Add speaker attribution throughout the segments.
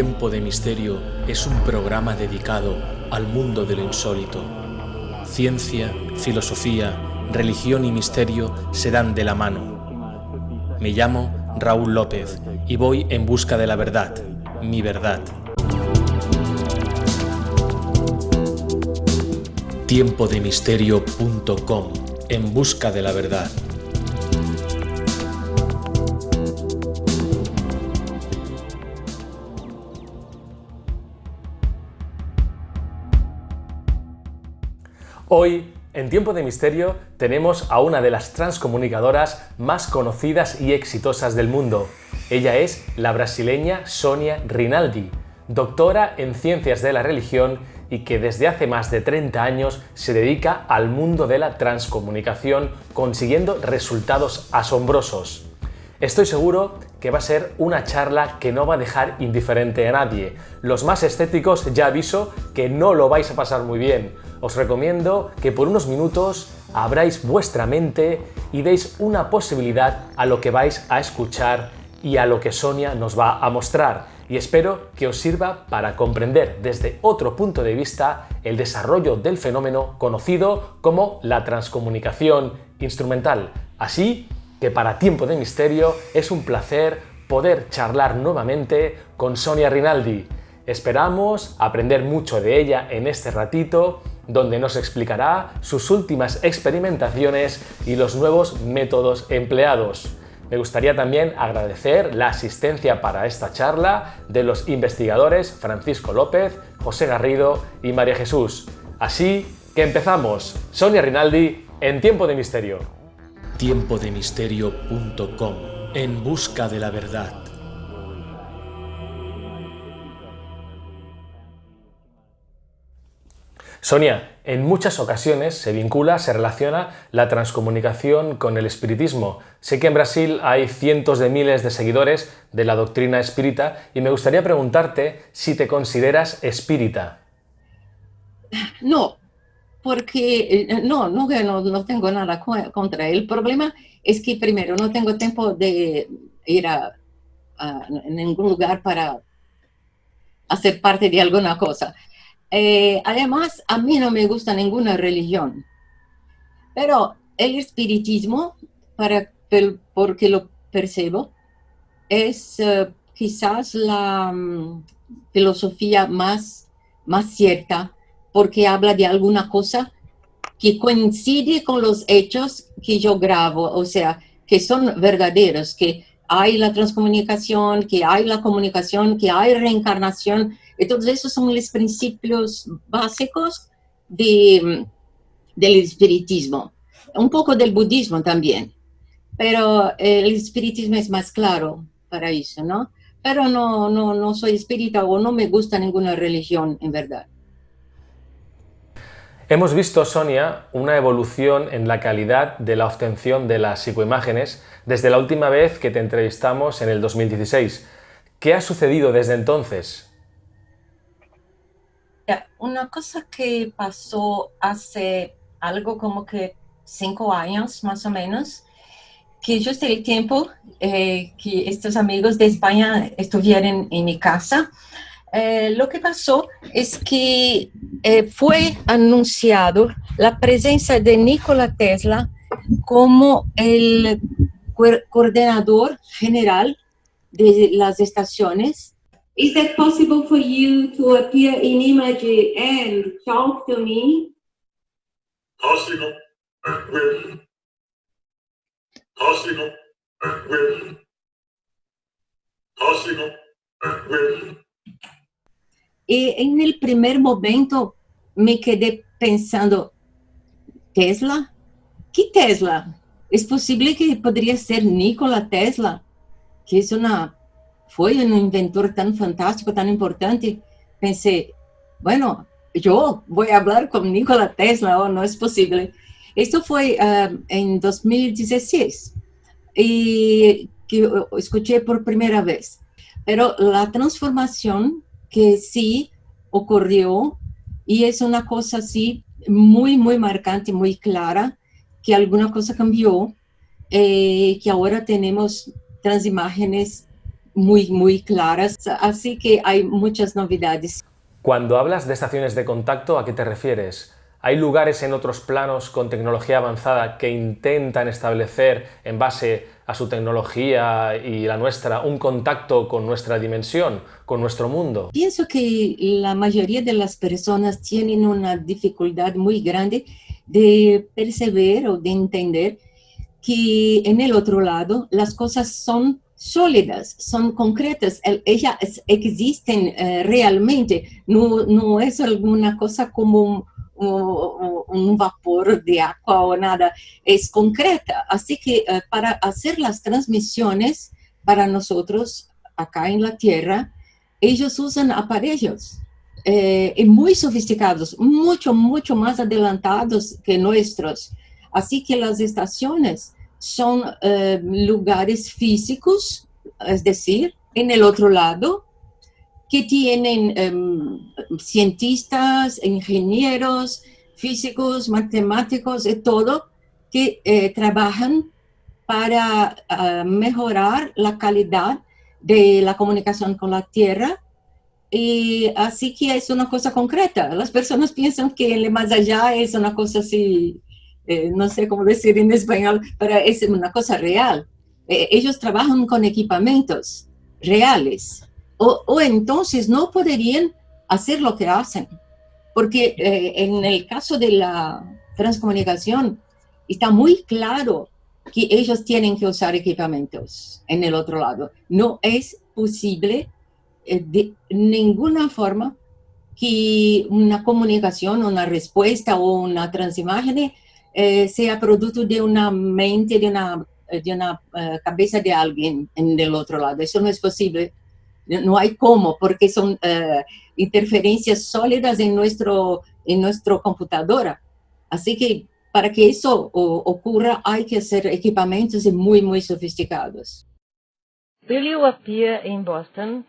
Speaker 1: Tiempo de Misterio es un programa dedicado al mundo de lo insólito. Ciencia, filosofía, religión y misterio se dan de la mano. Me llamo Raúl López y voy en busca de la verdad, mi verdad. Tiempodemisterio.com En busca de la verdad. Hoy, en Tiempo de Misterio, tenemos a una de las transcomunicadoras más conocidas y exitosas del mundo. Ella es la brasileña Sonia Rinaldi, doctora en Ciencias de la Religión y que desde hace más de 30 años se dedica al mundo de la transcomunicación consiguiendo resultados asombrosos. Estoy seguro que va a ser una charla que no va a dejar indiferente a nadie. Los más escépticos ya aviso que no lo vais a pasar muy bien os recomiendo que por unos minutos abráis vuestra mente y deis una posibilidad a lo que vais a escuchar y a lo que Sonia nos va a mostrar y espero que os sirva para comprender desde otro punto de vista el desarrollo del fenómeno conocido como la transcomunicación instrumental. Así que para Tiempo de Misterio es un placer poder charlar nuevamente con Sonia Rinaldi. Esperamos aprender mucho de ella en este ratito donde nos explicará sus últimas experimentaciones y los nuevos métodos empleados. Me gustaría también agradecer la asistencia para esta charla de los investigadores Francisco López, José Garrido y María Jesús. Así que empezamos. Sonia Rinaldi en Tiempo de Misterio. Tiempodemisterio.com En busca de la verdad. Sonia, en muchas ocasiones se vincula, se relaciona la transcomunicación con el espiritismo. Sé que en Brasil hay cientos de miles de seguidores de la doctrina espírita y me gustaría preguntarte si te consideras espírita.
Speaker 2: No, porque eh, no, no, no, tengo nada contra. El problema es que primero no tengo tiempo de ir a, a ningún lugar para hacer parte de alguna cosa. Eh, además, a mí no me gusta ninguna religión, pero el espiritismo, para, porque lo percibo, es eh, quizás la mm, filosofía más, más cierta, porque habla de alguna cosa que coincide con los hechos que yo grabo, o sea, que son verdaderos, que hay la transcomunicación, que hay la comunicación, que hay reencarnación, entonces, esos son los principios básicos de, del espiritismo. Un poco del budismo también, pero el espiritismo es más claro para eso, ¿no? Pero no, no, no soy espírita o no me gusta ninguna religión, en verdad.
Speaker 1: Hemos visto, Sonia, una evolución en la calidad de la obtención de las psicoimágenes desde la última vez que te entrevistamos en el 2016. ¿Qué ha sucedido desde entonces?
Speaker 2: Una cosa que pasó hace algo como que cinco años más o menos, que justo el tiempo eh, que estos amigos de España estuvieron en mi casa, eh, lo que pasó es que eh, fue anunciado la presencia de Nikola Tesla como el coordinador general de las estaciones
Speaker 3: Is it possible for you to appear in image and talk to me?
Speaker 4: Cosimo and will. Cosimo and will. Cosimo and will.
Speaker 2: Y en el primer momento me quedé pensando, ¿Tesla? ¿Qué Tesla? ¿Es posible que podría ser Nikola Tesla? Que es una fue un inventor tan fantástico, tan importante, pensé, bueno, yo voy a hablar con Nikola Tesla, o oh, no es posible. Esto fue uh, en 2016 y que escuché por primera vez. Pero la transformación que sí ocurrió y es una cosa así muy, muy marcante, muy clara, que alguna cosa cambió, eh, que ahora tenemos transimágenes muy, muy claras, así que hay muchas novedades.
Speaker 1: Cuando hablas de estaciones de contacto, ¿a qué te refieres? ¿Hay lugares en otros planos con tecnología avanzada que intentan establecer, en base a su tecnología y la nuestra, un contacto con nuestra dimensión, con nuestro mundo?
Speaker 2: Pienso que la mayoría de las personas tienen una dificultad muy grande de perceber o de entender que en el otro lado las cosas son sólidas, son concretas, ellas existen eh, realmente, no, no es alguna cosa como un, un, vapor de agua o nada, es concreta. Así que eh, para hacer las transmisiones para nosotros acá en la Tierra, ellos usan aparellos eh, muy sofisticados, mucho, mucho más adelantados que nuestros. Así que las estaciones son eh, lugares físicos, es decir, en el otro lado, que tienen em, cientistas, ingenieros, físicos, matemáticos y todo, que eh, trabajan para ah, mejorar la calidad de la comunicación con la Tierra. Y así que es una cosa concreta. Las personas piensan que el más allá es una cosa así, eh, no sé cómo decir en español, pero es una cosa real. Eh, ellos trabajan con equipamientos reales o, entonces no podrían hacer lo que hacen. Porque eh, en el caso de la transcomunicación está muy claro que ellos tienen que usar equipamientos en el otro lado. No es posible de ninguna forma que una comunicación, una respuesta o una transimagen eh, sea producto de una mente, de una, de una cabeza de alguien en el otro lado. Eso no es posible no hay cómo, porque son uh, interferencias sólidas en nuestro, en nuestra computadora. Así que para que eso o, ocurra hay que hacer equipamientos muy, muy sofisticados.
Speaker 5: Will you appear in Boston?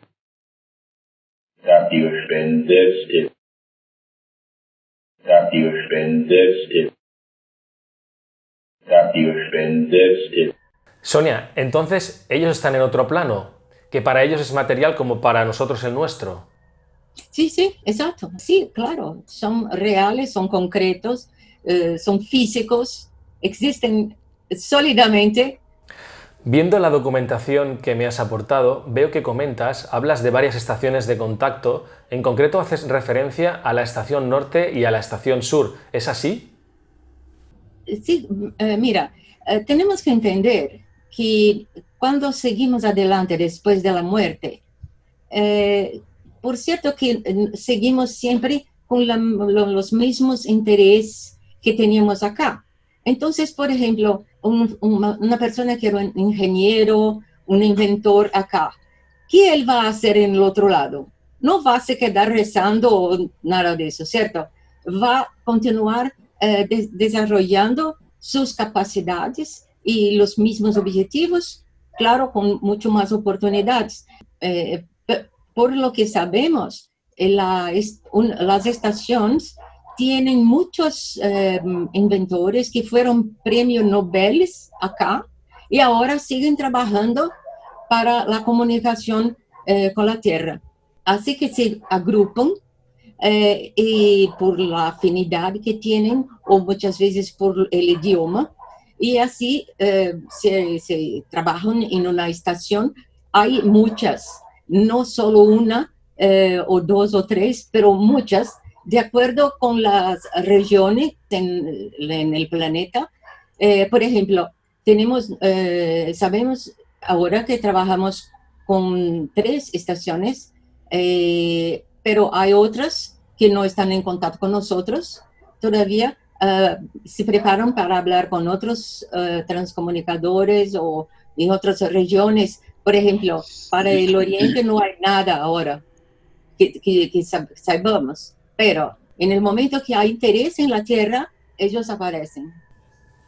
Speaker 6: Radio. Radio.
Speaker 1: Sonia, entonces ellos están en otro plano, que para ellos es material como para nosotros el nuestro.
Speaker 2: Sí, sí, exacto. Sí, claro. Son reales, son concretos, eh, son físicos, existen sólidamente.
Speaker 1: Viendo la documentación que me has aportado, veo que comentas, hablas de varias estaciones de contacto, en concreto haces referencia a la estación norte y a la estación sur, ¿es así?
Speaker 2: Sí, eh, mira, eh, tenemos que entender que cuando seguimos adelante después de la muerte, eh, por cierto que eh, seguimos siempre con los mismos intereses que teníamos acá. Entonces, por ejemplo, una persona que era un ingeniero, un inventor acá, ¿qué él va a hacer en el otro lado? No va a se quedar rezando o nada de eso, ¿cierto? Va a continuar eh, desarrollando sus capacidades y los mismos objetivos claro, con mucho más oportunidades. Eh, por lo que sabemos, eh, las estaciones tienen muchos eh, inventores que fueron premios Nobel acá y ahora siguen trabajando para la comunicación con la Tierra. Así que se agrupan y por la afinidad que tienen o muchas veces por el idioma, y así eh, se, trabajan en una estación. Hay muchas, no solo una eh, o dos o tres, pero muchas, de acuerdo con las regiones en, el planeta. Eh, por ejemplo, tenemos, sabemos ahora que trabajamos con tres estaciones, pero hay otras que no están en contacto con nosotros todavía, eh, se preparan para hablar con otros uh, transcomunicadores o en otras regiones. Por ejemplo, para el Oriente no hay nada ahora que, que, que sabemos, pero en el momento que hay interés en la Tierra, ellos aparecen.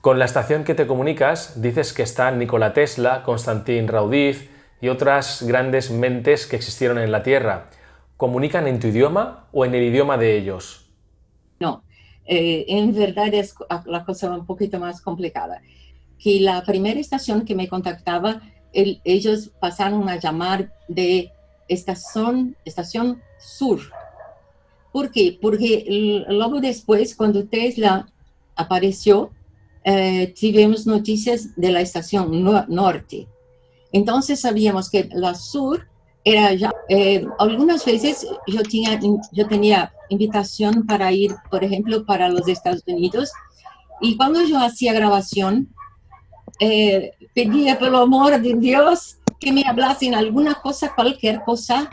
Speaker 1: Con la estación que te comunicas, dices que están Nikola Tesla, Konstantin Raudiv y otras grandes mentes que existieron en la Tierra. ¿Comunican en tu idioma o en el idioma de ellos?
Speaker 2: No, eh, en verdad es la cosa un poquito más complicada. Que la primera estación que me contactaba el- ellos pasaron a llamar de estación, estación sur. ¿Por qué? Porque luego después, cuando Tesla apareció, eh, tivemos noticias de la estación no- norte. Entonces sabíamos que la sur era ya, eh, algunas veces yo tenía, yo tenía invitación para ir, por ejemplo, para los Estados Unidos, y cuando yo hacía grabación, eh, pedía por el amor de Dios que me hablasen alguna cosa, cualquier cosa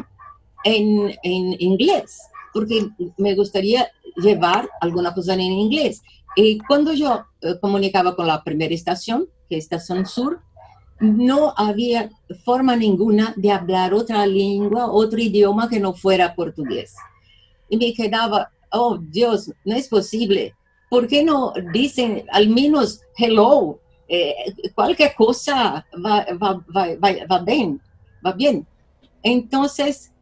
Speaker 2: en, en inglés, porque me gustaría llevar alguna cosa en inglés. Y cuando yo eh, comunicaba con la primera estación, que es Estación Sur, no había forma ninguna de hablar otra lengua, otro idioma que no fuera portugués. Y me quedaba, oh Dios, no es posible. ¿Por qué no dicen al menos hello? Eh, cualquier cosa va, va, va, va, bien, va bien. Entonces,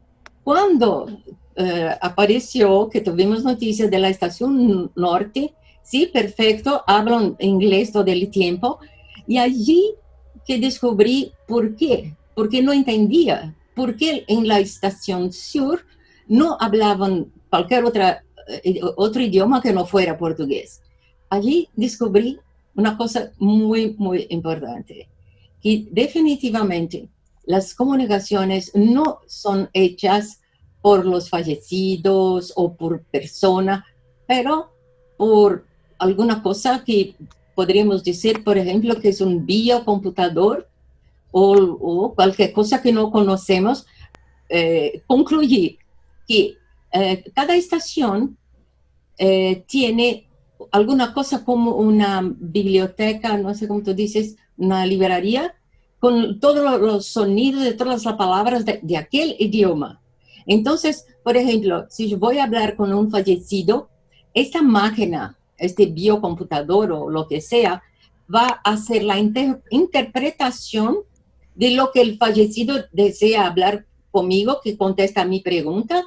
Speaker 2: cuando eh, apareció que tuvimos noticias de la estación norte, sí, perfecto, hablan inglés todo el tiempo, y allí que descubrí por qué, porque no entendía, por qué en la estación sur no hablaban cualquier otra, eh, otro idioma que no fuera portugués. Allí descubrí una cosa muy, muy importante, que definitivamente las comunicaciones no son hechas por los fallecidos o por persona, pero por alguna cosa que podríamos decir, por ejemplo, que es un biocomputador o, o cualquier cosa que no conocemos, eh, concluir que eh, cada estación eh, tiene alguna cosa como una biblioteca, no sé cómo tú dices, una librería, con todos los sonidos de todas las palabras de, de aquel idioma. Entonces, por ejemplo, si yo voy a hablar con un fallecido, esta máquina, este biocomputador o lo que sea, va a hacer la inter interpretación de lo que el fallecido desea hablar conmigo, que contesta mi pregunta,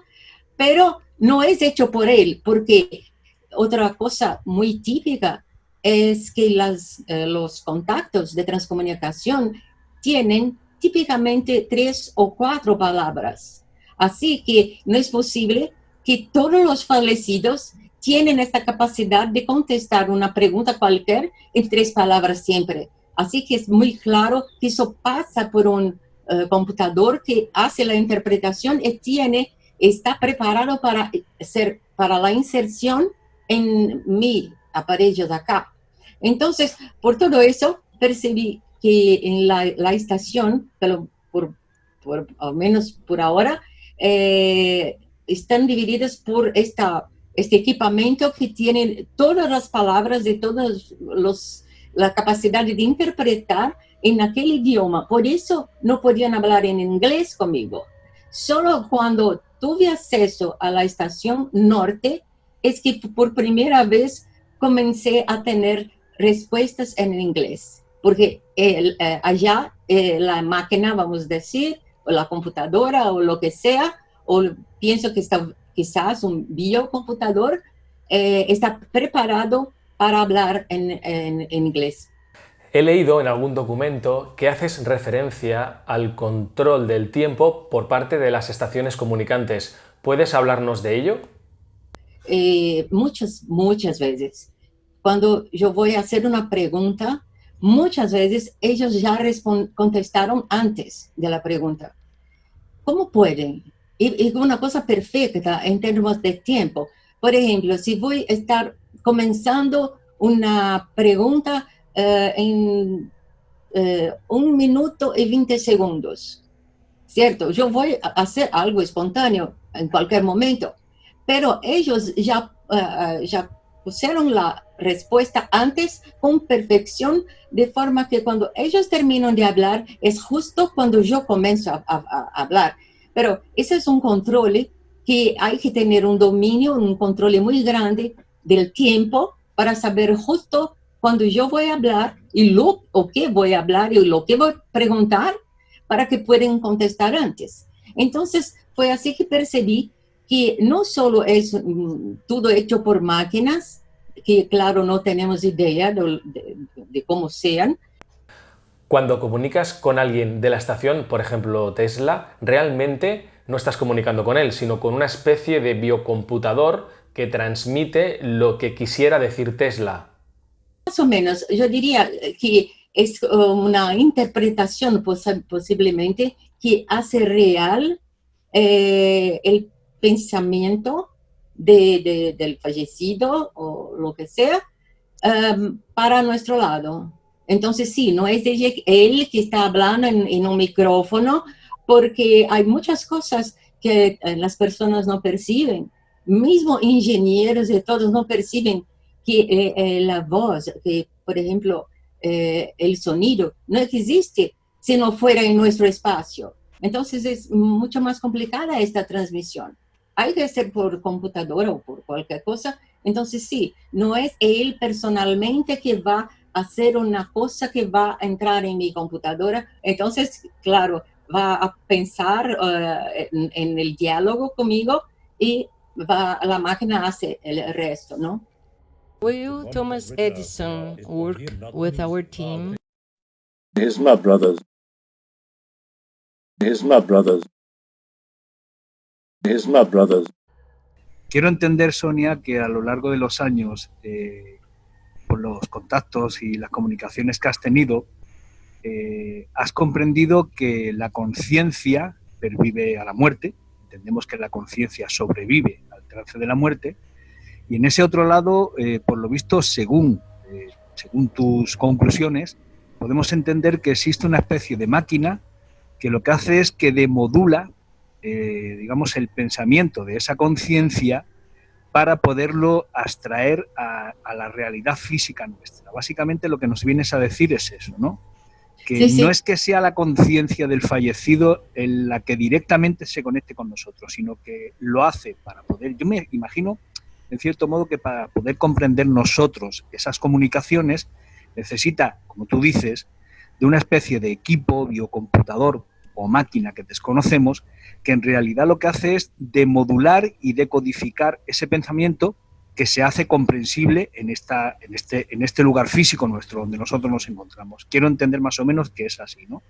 Speaker 2: pero no es hecho por él, porque otra cosa muy típica es que eh, los contactos de transcomunicación tienen típicamente tres o cuatro palabras. Así que no es posible que todos los fallecidos tienen esta capacidad de contestar una pregunta cualquier en tres palabras siempre. Así que es muy claro que eso pasa por un uh, computador que hace la interpretación y tiene, está preparado para, ser, para la inserción en mi aparelho de acá. Entonces, por todo eso, percibí que en la, la estación, pero por, por, al menos por ahora, eh, están divididas por esta, este equipamiento que tiene todas las palabras de todos los la capacidad de interpretar en aquel idioma. Por eso no podían hablar en inglés conmigo. Solo cuando tuve acceso a la estación norte es que por primera vez comencé a tener respuestas en inglés. Porque eh, allá eh, la máquina, vamos a decir, o la computadora o lo que sea, o pienso que está quizás un biocomputador, eh, está preparado para hablar en, en, en, inglés.
Speaker 1: He leído en algún documento que haces referencia al control del tiempo por parte de las estaciones comunicantes. ¿Puedes hablarnos de ello?
Speaker 2: Eh, muchas, muchas veces. Cuando yo voy a hacer una pregunta, muchas veces ellos ya contestaron antes de la pregunta. ¿Cómo pueden? Es una cosa perfecta en términos de tiempo. Por ejemplo, si voy a estar comenzando una pregunta uh, en uh, un minuto y 20 segundos, ¿cierto? Yo voy a hacer algo espontáneo en cualquier momento, pero ellos ya, uh, ya pusieron la respuesta antes con perfección, de forma que cuando ellos terminan de hablar, es justo cuando yo comienzo a hablar. Pero ese es un control que hay que tener un dominio, un control muy grande del tiempo para saber justo cuando yo voy a hablar y lo o qué voy a hablar y lo que voy a preguntar para que puedan contestar antes. Entonces, fue así que percibí que no solo es mm, todo hecho por máquinas, que claro, no tenemos idea de, de, de cómo sean.
Speaker 1: Cuando comunicas con alguien de la estación, por ejemplo Tesla, realmente no estás comunicando con él, sino con una especie de biocomputador que transmite lo que quisiera decir Tesla.
Speaker 2: Más o menos, yo diría que es una interpretación pos posiblemente que hace real eh, el pensamiento de, de, del fallecido o lo que sea um, para nuestro lado. Entonces sí, no es él que está hablando en, en, un micrófono porque hay muchas cosas que eh, las personas no perciben. Mismo ingenieros y todos no perciben que eh, eh, la voz, que por ejemplo eh, el sonido, no existe si no fuera en nuestro espacio. Entonces es mucho más complicada esta transmisión. Hay que hacer por computadora o por cualquier cosa. Entonces sí, no es él personalmente que va hacer una cosa que va a entrar en mi computadora. Entonces, claro, va a pensar uh, en, en, el diálogo conmigo y va, la máquina hace el resto, ¿no?
Speaker 5: Will Thomas Edison work with our team?
Speaker 6: He's my brother. He's my brother. He's my brother.
Speaker 7: Quiero entender, Sonia, que a lo largo de los años, eh, por los contactos y las comunicaciones que has tenido, eh, has comprendido que la conciencia pervive a la muerte, entendemos que la conciencia sobrevive al trance de la muerte, y en ese otro lado, eh, por lo visto, según, eh, según tus conclusiones, podemos entender que existe una especie de máquina que lo que hace es que demodula, digamos, el pensamiento de esa conciencia para poderlo abstraer a, a, la realidad física nuestra. Básicamente lo que nos vienes a decir es eso, ¿no? Que sí, sí. no es que sea la conciencia del fallecido en la que directamente se conecte con nosotros, sino que lo hace para poder, yo me imagino en cierto modo que para poder comprender nosotros esas comunicaciones necesita, como tú dices, de una especie de equipo, biocomputador o máquina que desconocemos, que en realidad lo que hace es demodular y decodificar ese pensamiento que se hace comprensible en, esta, en, este, en este lugar físico nuestro, donde nosotros nos encontramos. Quiero entender más o menos que es así, ¿no?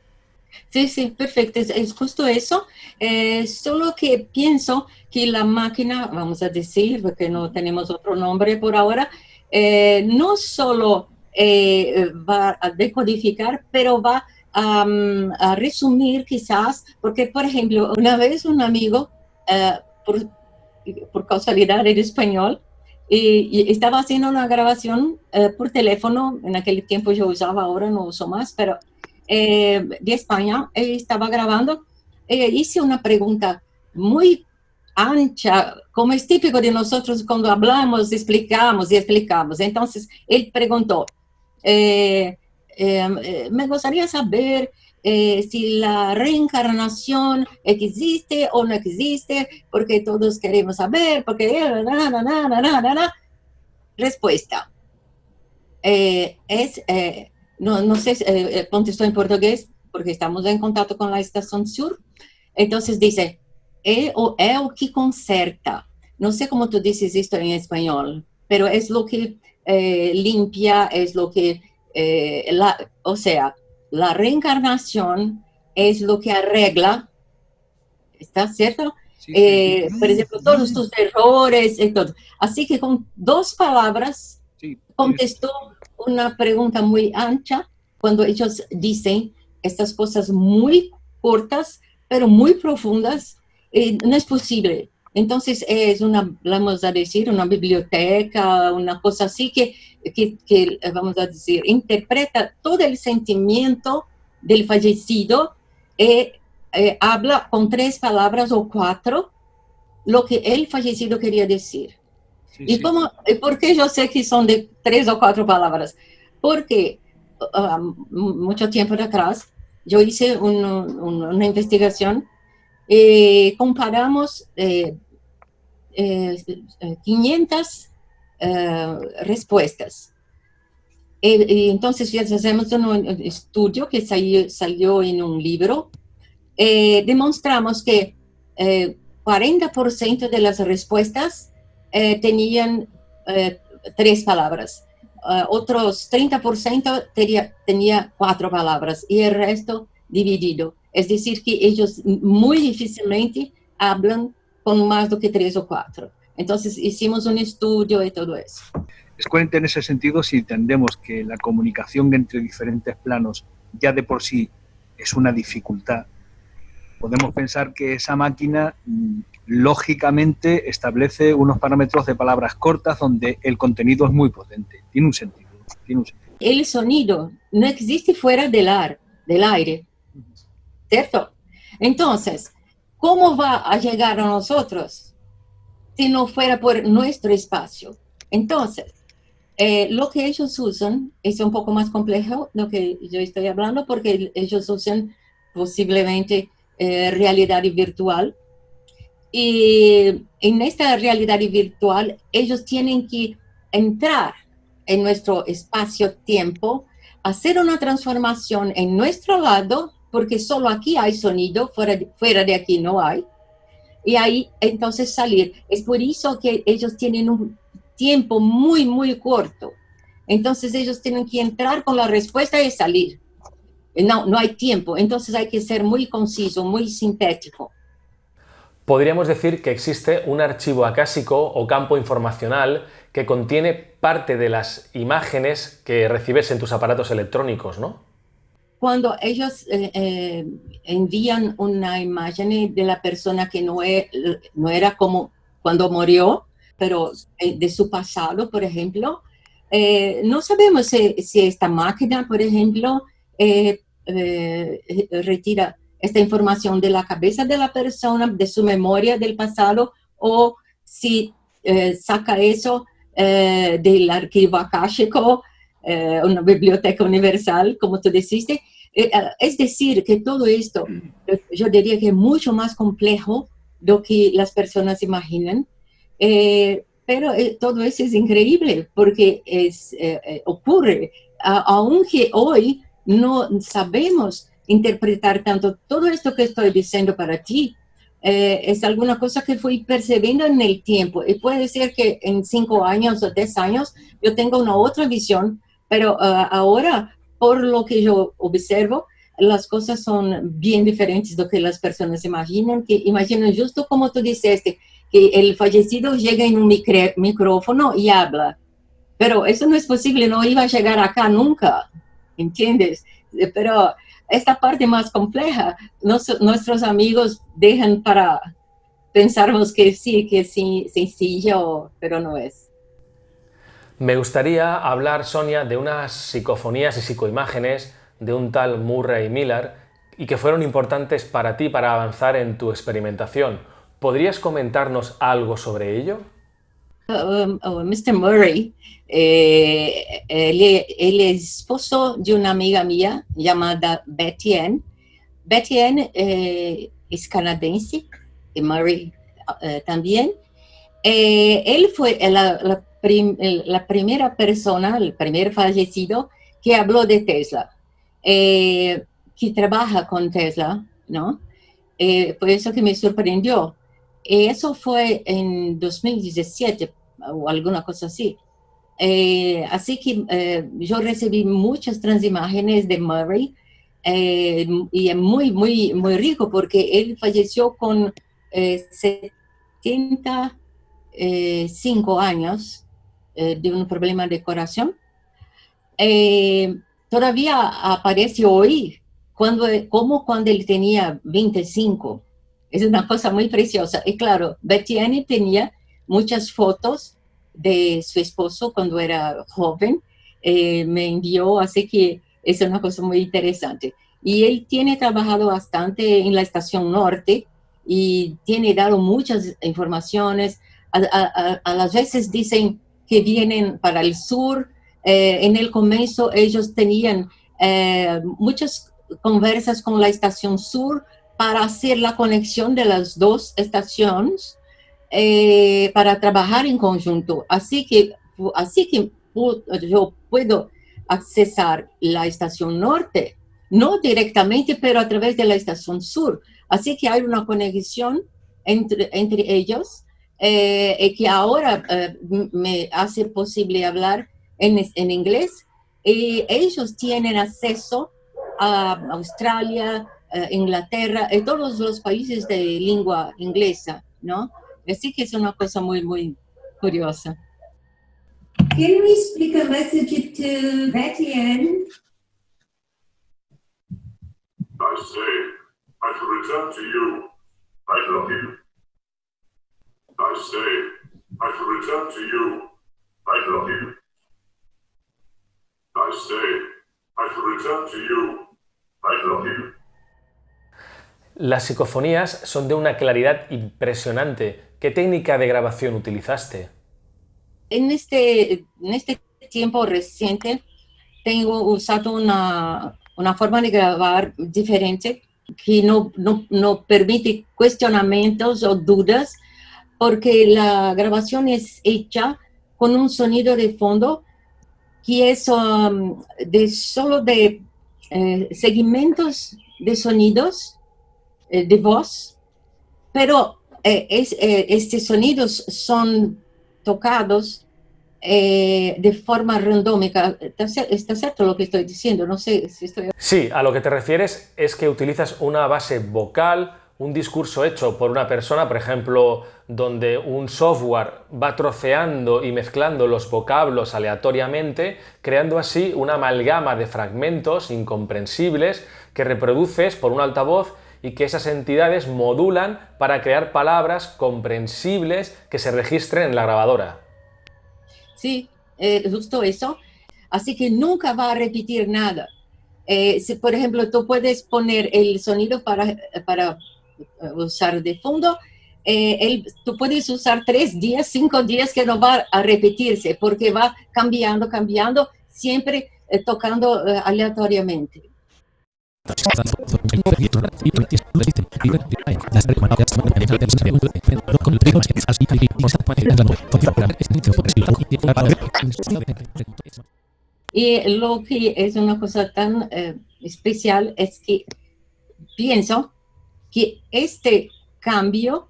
Speaker 2: Sí, sí, perfecto, es, justo eso. Eh, solo que pienso que la máquina, vamos a decir, porque no tenemos otro nombre por ahora, eh, no solo eh, va a decodificar, pero va a, um, a, resumir quizás, porque por ejemplo, una vez un amigo, por, por, causalidad en español, y, y, estaba haciendo una grabación por teléfono, en aquel tiempo yo usaba, ahora no uso más, pero eh, de España, eh, estaba grabando, eh, hice una pregunta muy ancha, como es típico de nosotros cuando hablamos, explicamos y explicamos. Entonces, él preguntó, me gustaría saber si la reencarnación existe o no existe, porque todos queremos saber, porque... Na, na, na, Respuesta. es no, no sé, eh, contestó en portugués, porque estamos en contacto con la estación sur. Entonces dice, é o, é o que conserta. No sé cómo tú dices esto en español, pero es lo que eh, limpia, es lo que, eh, la, o sea, la reencarnación es lo que arregla, ¿está cierto? Sí, eh, sí. por ejemplo, todos tus errores y todo. Así que con dos palabras sí, contestó una pregunta muy ancha cuando ellos dicen estas cosas muy cortas, pero muy profundas. Eh, no es posible. Entonces es una, vamos a decir, una biblioteca, una cosa así que, que, que, vamos a decir, interpreta todo el sentimiento del fallecido y eh, habla con tres palabras o cuatro lo que el fallecido quería decir. Sí, ¿Y, sí. Cómo, por qué yo sé que son de tres o cuatro palabras? Porque uh, mucho tiempo atrás yo hice un, un, una investigación y comparamos eh, eh, 500 uh, respuestas. Entonces hacemos un estudio que salió, salió en un libro. Eh, demostramos que 40% eh, de las respuestas eh, tenían eh, tres palabras. otros 30% tenía, tenía cuatro palabras y el resto dividido. Es decir, que ellos muy difícilmente hablan con más de que tres o cuatro. Entonces hicimos un estudio y todo eso.
Speaker 7: Es coherente en ese sentido si entendemos que la comunicación entre diferentes planos ya de por sí es una dificultad. Podemos pensar que esa máquina mm, lógicamente establece unos parámetros de palabras cortas donde el contenido es muy potente. Tiene un sentido. Tiene un sentido.
Speaker 2: El sonido no existe fuera del, ar, del aire, ¿cierto? Entonces, ¿cómo va a llegar a nosotros si no fuera por nuestro espacio? Entonces, eh, lo que ellos usan es un poco más complejo lo que yo estoy hablando porque ellos usan posiblemente eh, realidad virtual. Y en esta realidad virtual ellos tienen que entrar en nuestro espacio-tiempo, hacer una transformación en nuestro lado, porque solo aquí hay sonido, fuera de, aquí no hay, y ahí entonces salir. Es por eso que ellos tienen un tiempo muy, muy corto. Entonces ellos tienen que entrar con la respuesta y salir. No, no hay tiempo, entonces hay que ser muy conciso, muy sintético.
Speaker 1: Podríamos decir que existe un archivo acásico o campo informacional que contiene parte de las imágenes que recibes en tus aparatos electrónicos, ¿no?
Speaker 2: Cuando ellos eh, eh, envían una imagen de la persona que no, e, no era como cuando murió, pero eh, de su pasado, por ejemplo, no sabemos si, si, esta máquina, por ejemplo, retira esta información de la cabeza de la persona, de su memoria del pasado, o si saca eso eh, del archivo akáshico, eh, una biblioteca universal, como tú dijiste. Eh, es decir, que todo esto, yo diría que es mucho más complejo de lo que las personas imaginan, pero todo eso es increíble porque es, ocurre, aunque hoy no sabemos interpretar tanto todo esto que estoy diciendo para ti, eh, es alguna cosa que fui percibiendo en el tiempo. Y puede ser que en cinco años o diez años yo tenga una otra visión, pero uh, ahora, por lo que yo observo, las cosas son bien diferentes de lo que las personas imaginan, que imaginan justo como tú dijiste, que el fallecido llega en un micrófono y habla. Pero eso no es posible, no iba a llegar acá nunca, ¿entiendes? Pero esta parte más compleja, nuestros amigos dejan para pensarnos que sí, que sí, sencillo, pero no es.
Speaker 1: Me gustaría hablar, Sonia, de unas psicofonías y psicoimágenes de un tal Murray Miller y que fueron importantes para ti para avanzar en tu experimentación. ¿Podrías comentarnos algo sobre ello?
Speaker 2: Um, oh, Mr. Murray, eh, él, es esposo de una amiga mía llamada Betty Ann. Betty Ann eh, es canadiense, y Murray eh, también. él fue la, la, primera persona, el primer fallecido que habló de Tesla, que trabaja con Tesla, ¿no? por eso que me sorprendió. Eso fue en 2017, o alguna cosa así. Eh, así que eh, yo recibí muchas transimágenes de Murray eh, y es muy, muy, muy rico porque él falleció con 75 años de un problema de corazón. todavía aparece hoy cuando, como cuando él tenía 25. Es una cosa muy preciosa. Y claro, Betty Annie tenía muchas fotos de su esposo cuando era joven, eh, me envió, así que es una cosa muy interesante. Y él tiene trabajado bastante en la estación norte y tiene dado muchas informaciones. A, las veces dicen que vienen para el sur. Eh, en el comienzo ellos tenían eh, muchas conversas con la estación sur para hacer la conexión de las dos estaciones eh, para trabajar en conjunto. Así que, así que yo puedo accesar la estación norte, no directamente, pero a través de la estación sur. Así que hay una conexión entre, entre ellos eh, que ahora eh, me hace posible hablar en, en inglés y ellos tienen acceso a Australia, eh, Inglaterra, en todos los países de lengua inglesa, ¿no? Así que es una cosa muy, muy curiosa.
Speaker 3: Can we speak a message to Betty Ann?
Speaker 4: I say, I shall return to you. I love you. I say, I shall return to you. I love you. I say, I shall return to you. I love you.
Speaker 1: Las psicofonías son de una claridad impresionante. ¿Qué técnica de grabación utilizaste?
Speaker 2: En este, en este tiempo reciente tengo usado una, una forma de grabar diferente que no, no, no permite cuestionamientos o dudas porque la grabación es hecha con un sonido de fondo que es um, de solo de eh, segmentos de sonidos eh, de voz, pero eh, es, eh, estos sonidos son tocados eh, de forma randómica. ¿Está, cier- está cierto lo que estoy diciendo? No sé si estoy...
Speaker 1: Sí, a lo que te refieres es que utilizas una base vocal, un discurso hecho por una persona, por ejemplo, donde un software va troceando y mezclando los vocablos aleatoriamente, creando así una amalgama de fragmentos incomprensibles que reproduces por un altavoz y que esas entidades modulan para crear palabras comprensibles que se registren en la grabadora.
Speaker 2: Sí, eh, justo eso. Así que nunca va a repetir nada. Eh, por ejemplo, tú puedes poner el sonido para, usar de fondo, eh, el- tú puedes usar tres días, cinco días que no va a repetirse porque va cambiando, cambiando, siempre eh, tocando eh, aleatoriamente. Y lo que es una cosa tan eh, especial es que pienso que este cambio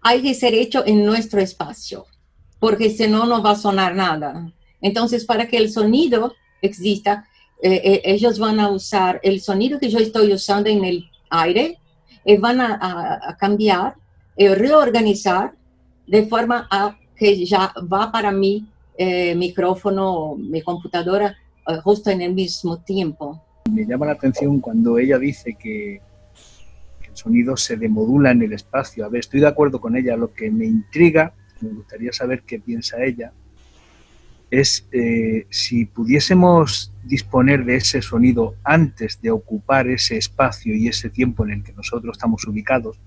Speaker 2: hay que ser hecho en nuestro espacio, porque si no, no va a sonar nada. Entonces, para que el sonido exista, eh, eh, ellos van a usar el sonido que yo estoy usando en el aire y van a, a- a cambiar y reorganizar de forma a que ya va para mi eh, micrófono mi computadora eh, justo en el mismo tiempo.
Speaker 7: Me llama la atención cuando ella dice que, sonido se demodula en el espacio. A ver, estoy de acuerdo con ella. Lo que me intriga, me gustaría saber qué piensa ella, es eh, si pudiésemos disponer de ese sonido antes de ocupar ese espacio y ese tiempo en el que nosotros estamos ubicados,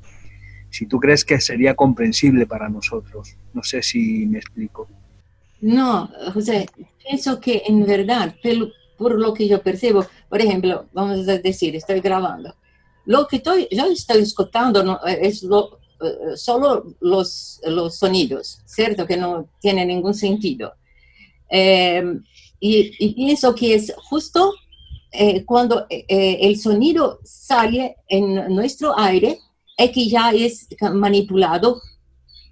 Speaker 7: si tú crees que sería comprensible para nosotros. No sé si me explico.
Speaker 2: No, José, pienso que en verdad, por lo que yo percibo, por ejemplo, vamos a decir, estoy grabando. Lo que estoy, yo estoy escuchando no, eh, es lo, eh, solo los, los sonidos, ¿cierto? Que no tiene ningún sentido. Eh, y, pienso que es justo eh, cuando el sonido sale en nuestro aire, es que ya es manipulado,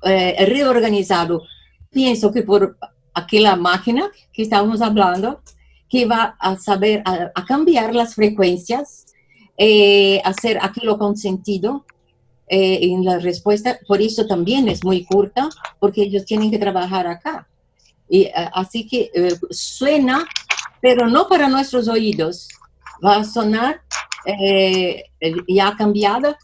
Speaker 2: reorganizado. Pienso que por aquella máquina que estábamos hablando, que va a saber a cambiar las frecuencias, eh, hacer aquello con sentido eh, en la respuesta. Por eso también es muy corta, porque ellos tienen que trabajar acá. Y, eh, así que eh, suena, pero no para nuestros oídos. Va a sonar ya cambiada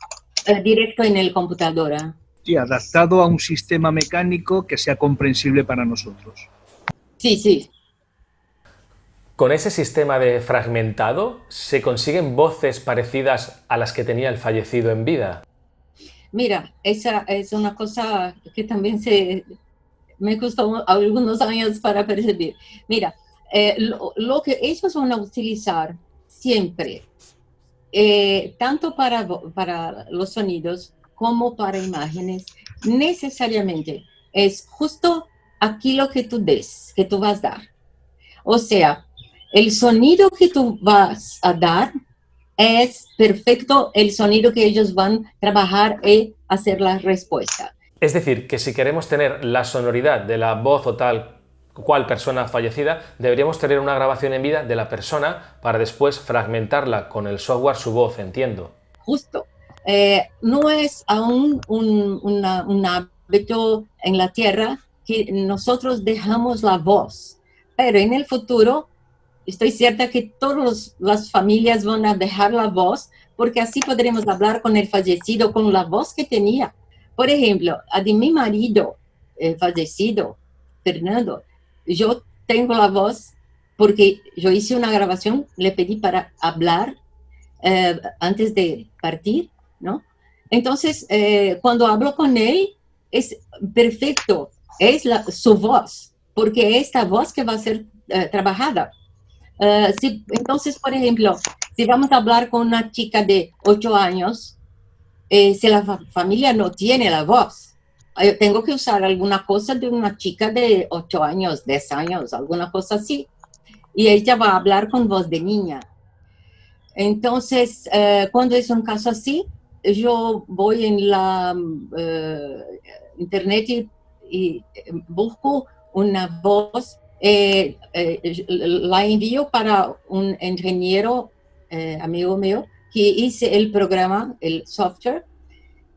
Speaker 2: directo en el computadora.
Speaker 7: Sí, adaptado a un sistema mecánico que sea comprensible para nosotros.
Speaker 2: Sí, sí,
Speaker 1: Con ese sistema de fragmentado, ¿se consiguen voces parecidas a las que tenía el fallecido en vida?
Speaker 2: Mira, esa es una cosa que también se, me costó algunos años para percibir. Mira, eh, lo, que ellos van a utilizar siempre, eh, tanto para, para los sonidos como para imágenes, necesariamente es justo aquí lo que tú des, que tú vas a dar. O sea, el sonido que tú vas a dar es perfecto el sonido que ellos van a trabajar y hacer la respuesta.
Speaker 1: Es decir, que si queremos tener la sonoridad de la voz o tal cual persona fallecida, deberíamos tener una grabación en vida de la persona para después fragmentarla con el software su voz, entiendo.
Speaker 2: Justo. Eh, no es aún un, una- un hábito en la tierra que nosotros dejamos la voz, pero en el futuro estoy cierta que todas las familias van a dejar la voz porque así podremos hablar con el fallecido con la voz que tenía. Por ejemplo, a de mi marido eh, fallecido, Fernando, yo tengo la voz porque yo hice una grabación, le pedí para hablar eh, antes de partir, ¿no? Entonces, eh, cuando hablo con él, es perfecto, es la, su voz, porque es esta voz que va a ser eh, trabajada. Eh, si- entonces, por ejemplo, si vamos a hablar con una chica de 8 años, eh, si la fa- familia no tiene la voz, eh, tengo que usar alguna cosa de una chica de 8 años, 10 años, alguna cosa así. Y ella va a hablar con voz de niña. Entonces, eh, cuando es un caso así, yo voy en la eh, internet y, y, eh, busco una voz, eh, eh, la envío para un ingeniero eh, amigo mío que hice el programa, el software,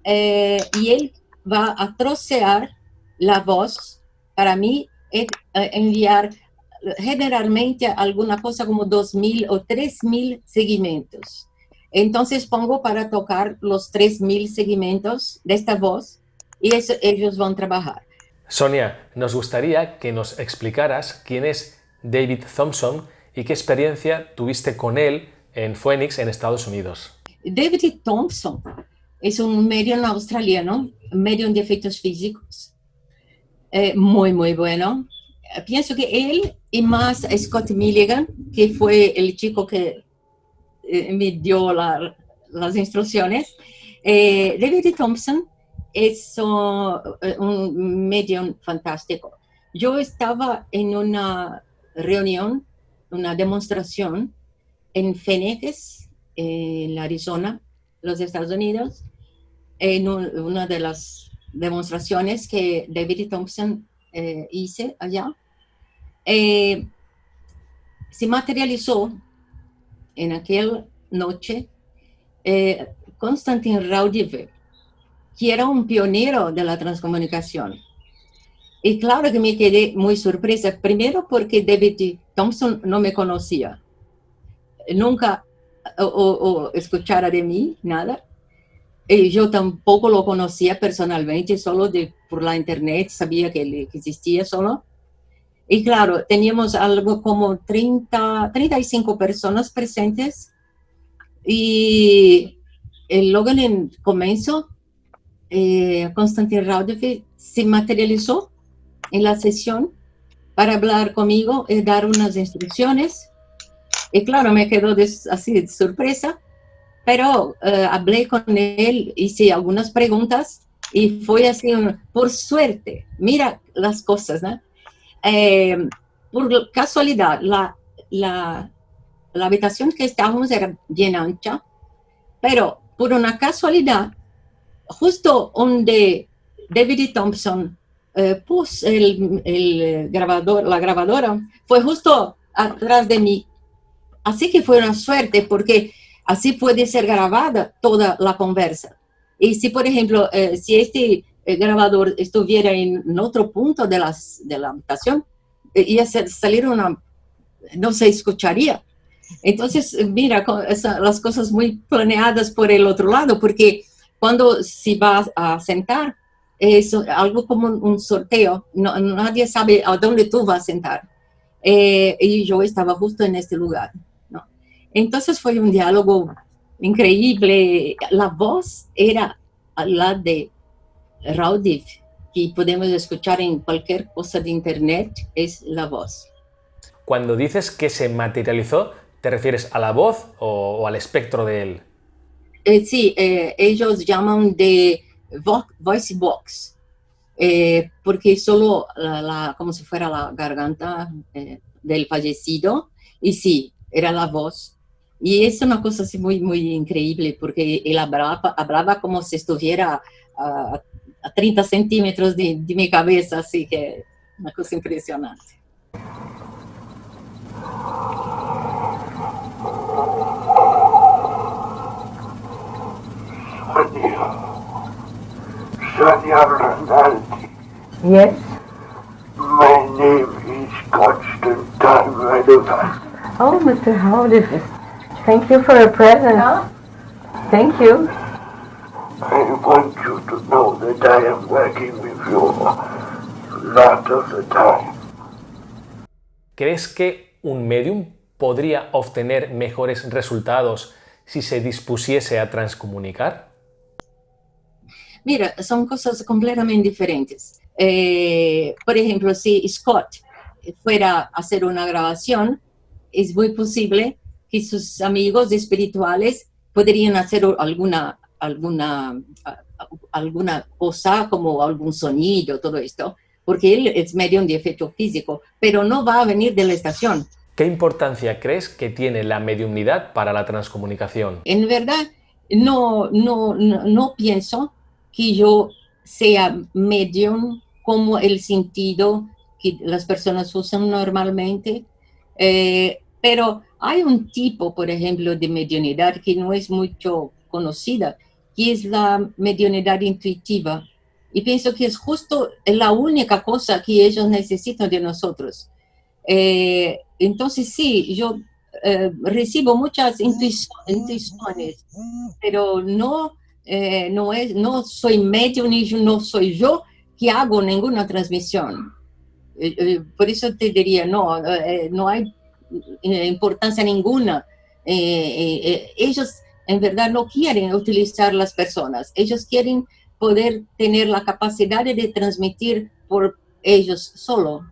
Speaker 2: y él va a trocear la voz para mí, enviar generalmente alguna cosa como 2.000 o 3.000 segmentos. Entonces pongo para tocar los 3.000 segmentos de esta voz y ellos van a trabajar.
Speaker 1: Sonia, nos gustaría que nos explicaras quién es David Thompson y qué experiencia tuviste con él en Phoenix, en Estados Unidos.
Speaker 2: David Thompson es un medium australiano, medium de efectos físicos, eh, muy, muy bueno. Pienso que él y más Scott Milligan, que fue el chico que eh, me dio la- las instrucciones, eh, David Thompson es eh, un medium fantástico. Yo estaba en una reunión, una demostración en Phoenix, en Arizona, los Estados Unidos, en un- una de las demostraciones que David Thompson eh, allá, eh, se materializó en aquella noche eh, Konstantin que era un pionero de la transcomunicación. Y claro que me quedé muy sorpresa, primero porque David Thompson no me conocía, nunca o, o- o escuchara de mí, nada. Y yo tampoco lo conocía personalmente, solo de, por la internet, sabía que, que existía solo. Y claro, teníamos algo como 30, 35 personas presentes. Y el comienzo, eh, Konstantin se materializó en la sesión para hablar conmigo y dar unas instrucciones. Y claro, me quedó des- así de sorpresa, pero eh, hablé con él, hice algunas preguntas y fue así, por suerte, mira las cosas, ¿no? Eh, por casualidad, la, la, la habitación que estábamos era bien ancha, pero por una casualidad, justo donde David Thompson eh, puso el, el grabador, la grabadora, fue justo atrás de mí. Así que fue una suerte porque así puede ser grabada toda la conversa. Y si, por ejemplo, eh, si este eh, grabador estuviera en, otro punto de, las, de la habitación, eh, iba a salir una, no se escucharía. Entonces, eh, mira, las cosas muy planeadas por el otro lado, porque cuando se va a sentar, es algo como un sorteo, no, nadie sabe a dónde tú vas a sentar. Eh, y yo estaba justo en este lugar. ¿no? Entonces fue un diálogo increíble. La voz era la de Raudiv, que podemos escuchar en cualquier cosa de internet, es la voz.
Speaker 1: Cuando dices que se materializó, ¿te refieres a la voz o, o al espectro de él?
Speaker 2: Eh, sí, eh, ellos llaman de vo- voice box, eh, porque solo como si fuera la garganta del fallecido, y sí, era la voz. Y es una cosa muy, muy increíble, porque él hablaba, como si estuviera a, a 30 centímetros de mi cabeza, así que una cosa impresionante.
Speaker 8: Sonia Rinaldi.
Speaker 9: Yes?
Speaker 8: My name is Constantine Radovan.
Speaker 9: Oh, Mr. Howard, thank you for your present. Thank you.
Speaker 8: I want you to know that I am working with you a lot of the time.
Speaker 1: ¿Crees que un medium podría obtener mejores resultados si se dispusiese a transcomunicar?
Speaker 2: Mira, son cosas completamente diferentes. Eh, por ejemplo, si Scott fuera a hacer una grabación, es muy posible que sus amigos espirituales podrían hacer alguna, alguna, alguna cosa como algún sonido, todo esto, porque él es medium de efecto físico, pero no va a venir de la estación.
Speaker 1: ¿Qué importancia crees que tiene la mediumnidad para la transcomunicación?
Speaker 2: En verdad, no, no, no, no pienso que yo sea medium como el sentido que las personas usan normalmente, eh, pero hay un tipo, por ejemplo, de mediunidad que no es mucho conocida, que es la mediunidad intuitiva. Y pienso que es justo la única cosa que ellos necesitan de nosotros. Eh, entonces, sí, yo eh, recibo muchas intuiciones, pero no, eh, no, es, no soy medium ni no soy yo que hago ninguna transmisión. por eso te diría, no, no hay importancia ninguna. ellos en verdad no quieren utilizar las personas, ellos quieren poder tener la capacidad de transmitir por ellos solo.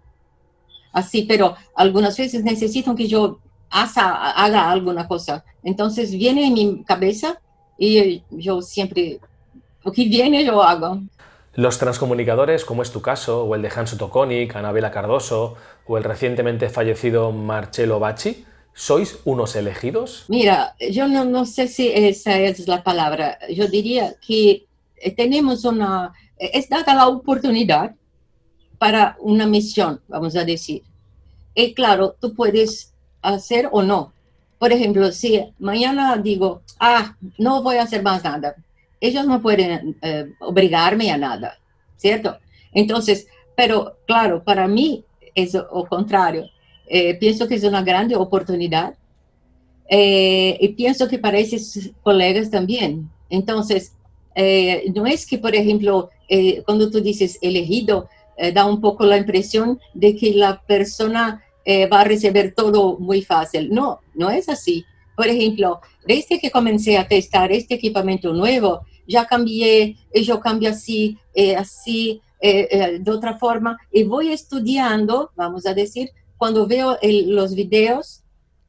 Speaker 2: Así, pero algunas veces necesitan que yo haga, haga alguna cosa. Entonces viene en mi cabeza y yo siempre, lo que viene yo hago.
Speaker 1: Los transcomunicadores, como es tu caso, o el de Hanso Toconic, Anabela Cardoso, o el recientemente fallecido Marcello Bacci, ¿sois unos elegidos?
Speaker 2: Mira, yo no, no sé si esa es la palabra. Yo diría que tenemos una, es dada la oportunidad para una misión, vamos a decir. Y claro, tú puedes hacer o no. Por ejemplo, si mañana digo, ah, no voy a hacer más nada, ellos no pueden eh, obligarme a nada, ¿cierto? Entonces, pero claro, para mí es lo contrario. Eh, pienso que es una grande oportunidad eh, y pienso que para esos colegas también. Entonces, no es que, por ejemplo, cuando tú dices elegido, da un poco la impresión de que la persona va a recibir todo muy fácil. No, no es así. Por ejemplo, desde que comencé a testar este equipamiento nuevo, ya cambié, yo cambio así, así, de otra forma, y voy estudiando, vamos a decir, cuando veo los videos,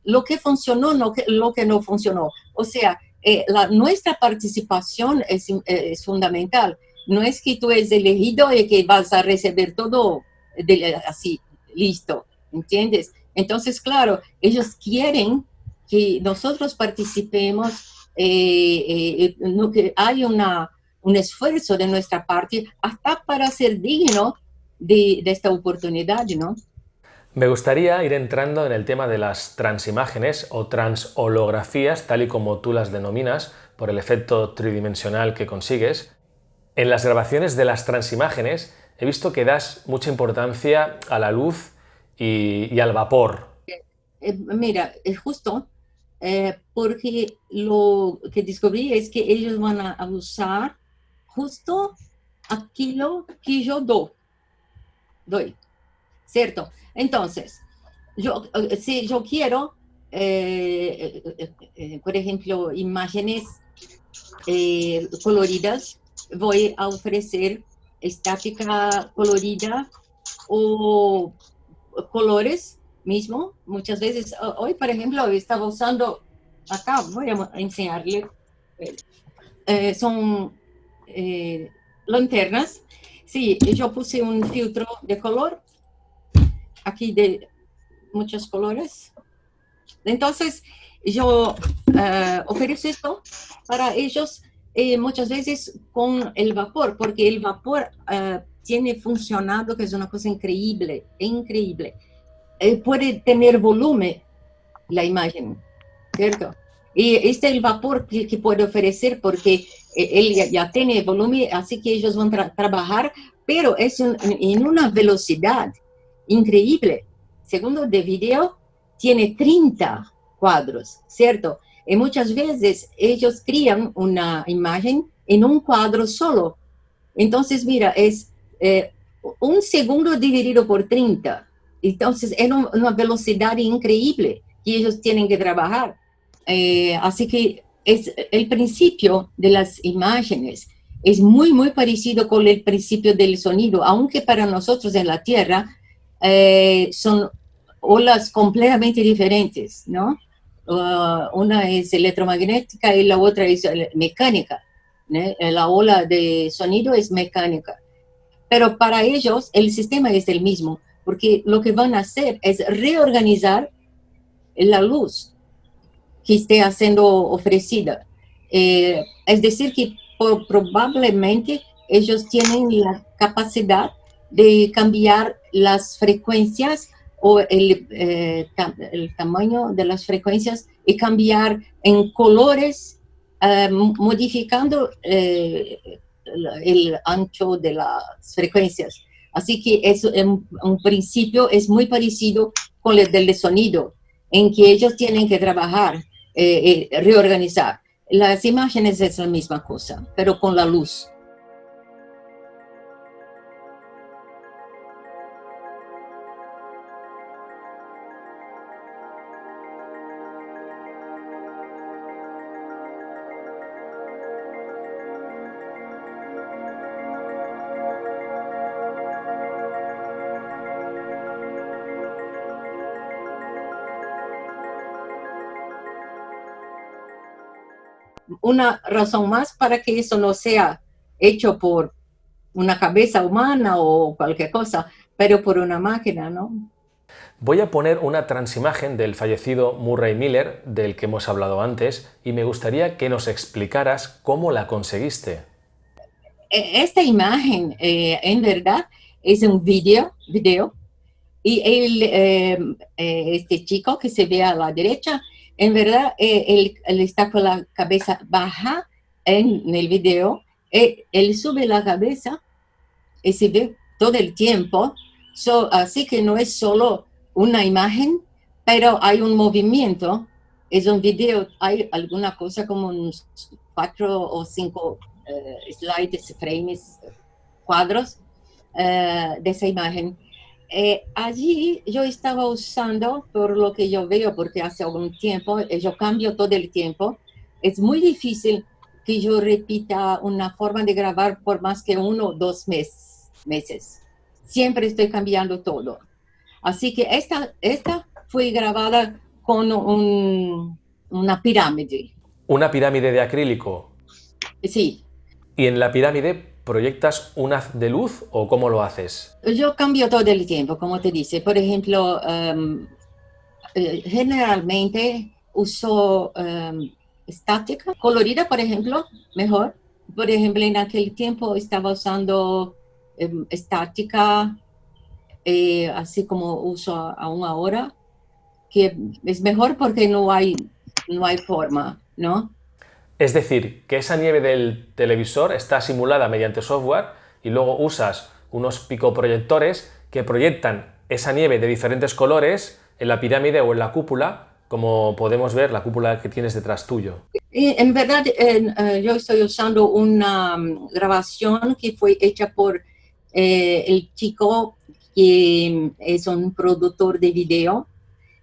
Speaker 2: lo que funcionó, lo que, lo que no funcionó. O sea, la, nuestra participación es, es fundamental no es que tú eres elegido y que vas a recibir todo de, así, listo, ¿entiendes? Entonces, claro, ellos quieren que nosotros participemos, eh, eh, que hay una, un esfuerzo de nuestra parte hasta para ser digno de, de esta oportunidad, ¿no?
Speaker 1: Me gustaría ir entrando en el tema de las transimágenes o transholografías, tal y como tú las denominas, por el efecto tridimensional que consigues. En las grabaciones de las transimágenes he visto que das mucha importancia a la luz y, al vapor.
Speaker 2: Eh, mira, es justo eh, porque lo que descubrí es que ellos van a usar justo aquello que yo do, doy, ¿cierto? Entonces, yo, eh, si yo quiero, eh, por ejemplo, imágenes coloridas, voy a ofrecer estática colorida o colores mismo. Muchas veces, hoy por ejemplo, estaba usando, acá voy a enseñarle, eh, son eh, lanternas. Sí, yo puse un filtro de color, aquí de muchos colores. Entonces, yo uh, ofrezco esto para ellos eh, muchas veces con el vapor, porque el vapor tiene funcionado, que es una cosa increíble, increíble. eh, puede tener volumen la imagen, ¿cierto? Y este es el vapor que, que puede ofrecer porque eh, él ya, ya tiene volumen, así que ellos van a trabajar, pero es un- en una velocidad increíble. Segundo de video, tiene 30 cuadros, ¿cierto? Y muchas veces ellos crean una imagen en un cuadro solo. Entonces, mira, es eh, un segundo dividido por 30. Entonces, es un- una velocidad increíble que ellos tienen que trabajar. Eh, así que es el principio de las imágenes es muy, muy parecido con el principio del sonido, aunque para nosotros en la Tierra eh, son olas completamente diferentes, ¿no? Uh, una es electromagnética y la otra es eh, mecánica. ¿no? La ola de sonido es mecánica. Pero para ellos el sistema es el mismo, porque lo que van a hacer es reorganizar la luz que esté siendo ofrecida. Eh, es decir, que probablemente ellos tienen la capacidad de cambiar las frecuencias o el, eh, tamaño de las frecuencias y cambiar en colores, eh, modificando eh, el- ancho de las frecuencias. Así que es en un principio es muy parecido con el del sonido, en que ellos tienen que trabajar, eh, eh, reorganizar. Las imágenes es la misma cosa, pero con la luz. Una razón más para que eso no sea hecho por una cabeza humana o cualquier cosa, pero por una máquina, ¿no?
Speaker 1: Voy a poner una transimagen del fallecido Murray Miller, del que hemos hablado antes, y me gustaría que nos explicaras cómo la conseguiste.
Speaker 2: E- Esta imagen, eh, en verdad, es un video, video y él, eh, eh, este chico que se ve a la derecha, en verdad, eh, él, está con la cabeza baja en el video, eh, él sube la cabeza y se ve todo el tiempo, So, así que no es solo una imagen, pero hay un movimiento, es un video, hay alguna cosa como unos cuatro o cinco eh, slides, frames, cuadros eh, de esa imagen. Eh, allí yo estaba usando, por lo que yo veo, porque hace algún tiempo, eh, yo cambio todo el tiempo, es muy difícil que yo repita una forma de grabar por más que uno o dos mes- meses. Siempre estoy cambiando todo. Así que esta, esta fue grabada con un- una pirámide.
Speaker 1: Una pirámide de acrílico.
Speaker 2: Sí,
Speaker 1: ¿Y en la pirámide proyectas un haz de luz o cómo lo haces?
Speaker 2: Yo cambio todo el tiempo, como te dice. Por ejemplo, em, eh, generalmente uso em, estática, colorida, por ejemplo, mejor. Por ejemplo, en aquel tiempo estaba usando em, estática, eh, así como uso aún ahora, que es mejor porque no hay, no hay forma, ¿no?
Speaker 1: Es decir, que esa nieve del televisor está simulada mediante software y luego usas unos picoproyectores que proyectan esa nieve de diferentes colores en la pirámide o en la cúpula, como podemos ver la cúpula que tienes detrás tuyo.
Speaker 2: En verdad, eh, yo estoy usando una mm, grabación que fue hecha por eh, el chico que es un productor de video,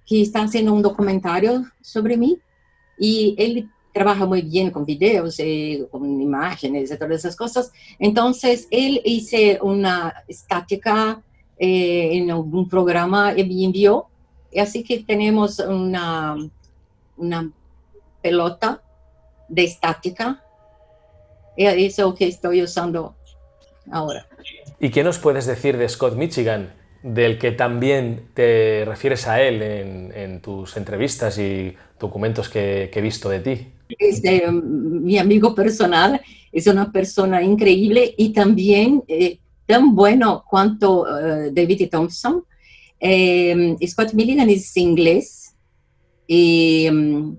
Speaker 2: que está haciendo un documentario sobre mí. Y él trabaja muy bien con videos, eh, con imágenes todas esas cosas. Entonces, él hizo una estática eh, en un programa y me envió. Así que tenemos una, una pelota de estática. Y es lo que estoy usando ahora.
Speaker 1: ¿Y qué nos puedes decir de Scott Michigan, del que también te refieres a él en, en tus entrevistas y documentos que, que he visto de ti?
Speaker 2: Es eh, mi amigo personal, es una persona increíble y también eh, tan bueno cuanto eh, David Thompson. Eh, Scott Milligan es inglés y mm,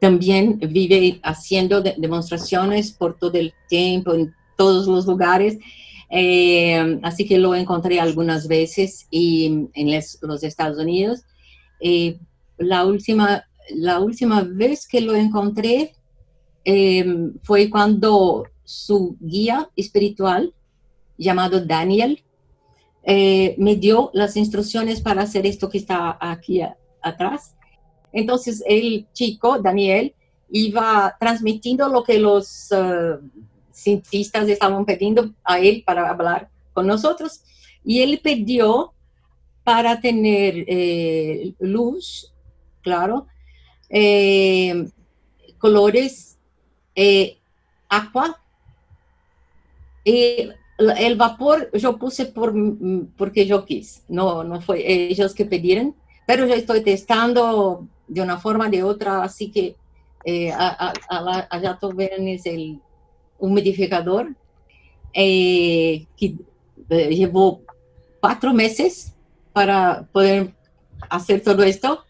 Speaker 2: también vive haciendo de- demostraciones por todo el tiempo, en todos los lugares. Eh, así que lo encontré algunas veces y, en les- los Estados Unidos. Eh, la, última, la última vez que lo encontré eh, fue cuando su guía espiritual, llamado Daniel, eh, me dio las instrucciones para hacer esto que está aquí atrás. Entonces el chico, Daniel, iba transmitiendo lo que los eh, cientistas estaban pidiendo a él para hablar con nosotros. Y él pidió para tener eh, luz, claro, eh, colores eh, agua. Y el vapor yo puse por, porque yo quis, no, no fue ellos que pidieron, pero yo estoy testando de una forma de otra, así que eh, a- a- a allá es el humidificador eh, que eh, llevó cuatro meses para poder hacer todo esto.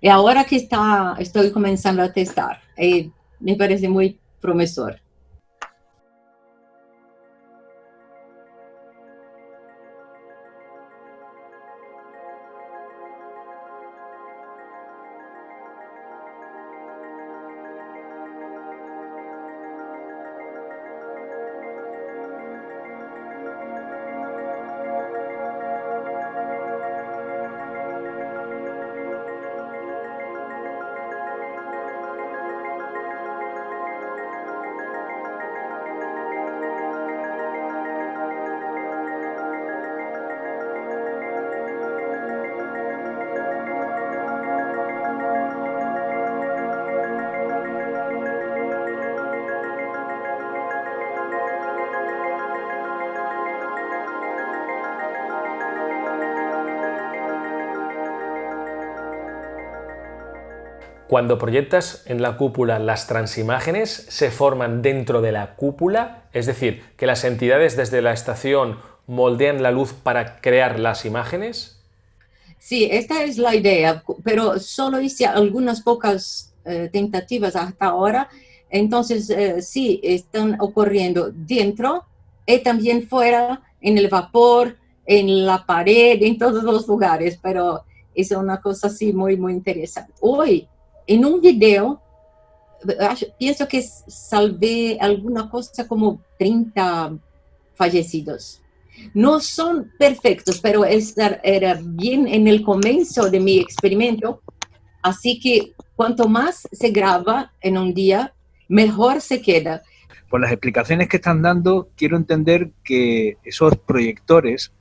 Speaker 2: Y ahora que está, estoy comenzando a testar, eh, me parece muy prometedor.
Speaker 1: Cuando proyectas en la cúpula las transimágenes, se forman dentro de la cúpula, es decir, que las entidades desde la estación moldean la luz para crear las imágenes.
Speaker 2: Sí, esta es la idea, pero solo hice algunas pocas eh, tentativas hasta ahora. Entonces, eh, sí, están ocurriendo dentro y también fuera, en el vapor, en la pared, en todos los lugares, pero es una cosa así muy, muy interesante. Hoy, en un video, acho- pienso que salvé alguna cosa como 30 fallecidos. No son perfectos, pero esta era bien en el comienzo de mi experimento, así que cuanto más se graba en un día, mejor se queda.
Speaker 7: Por las explicaciones que están dando, quiero entender que esos proyectores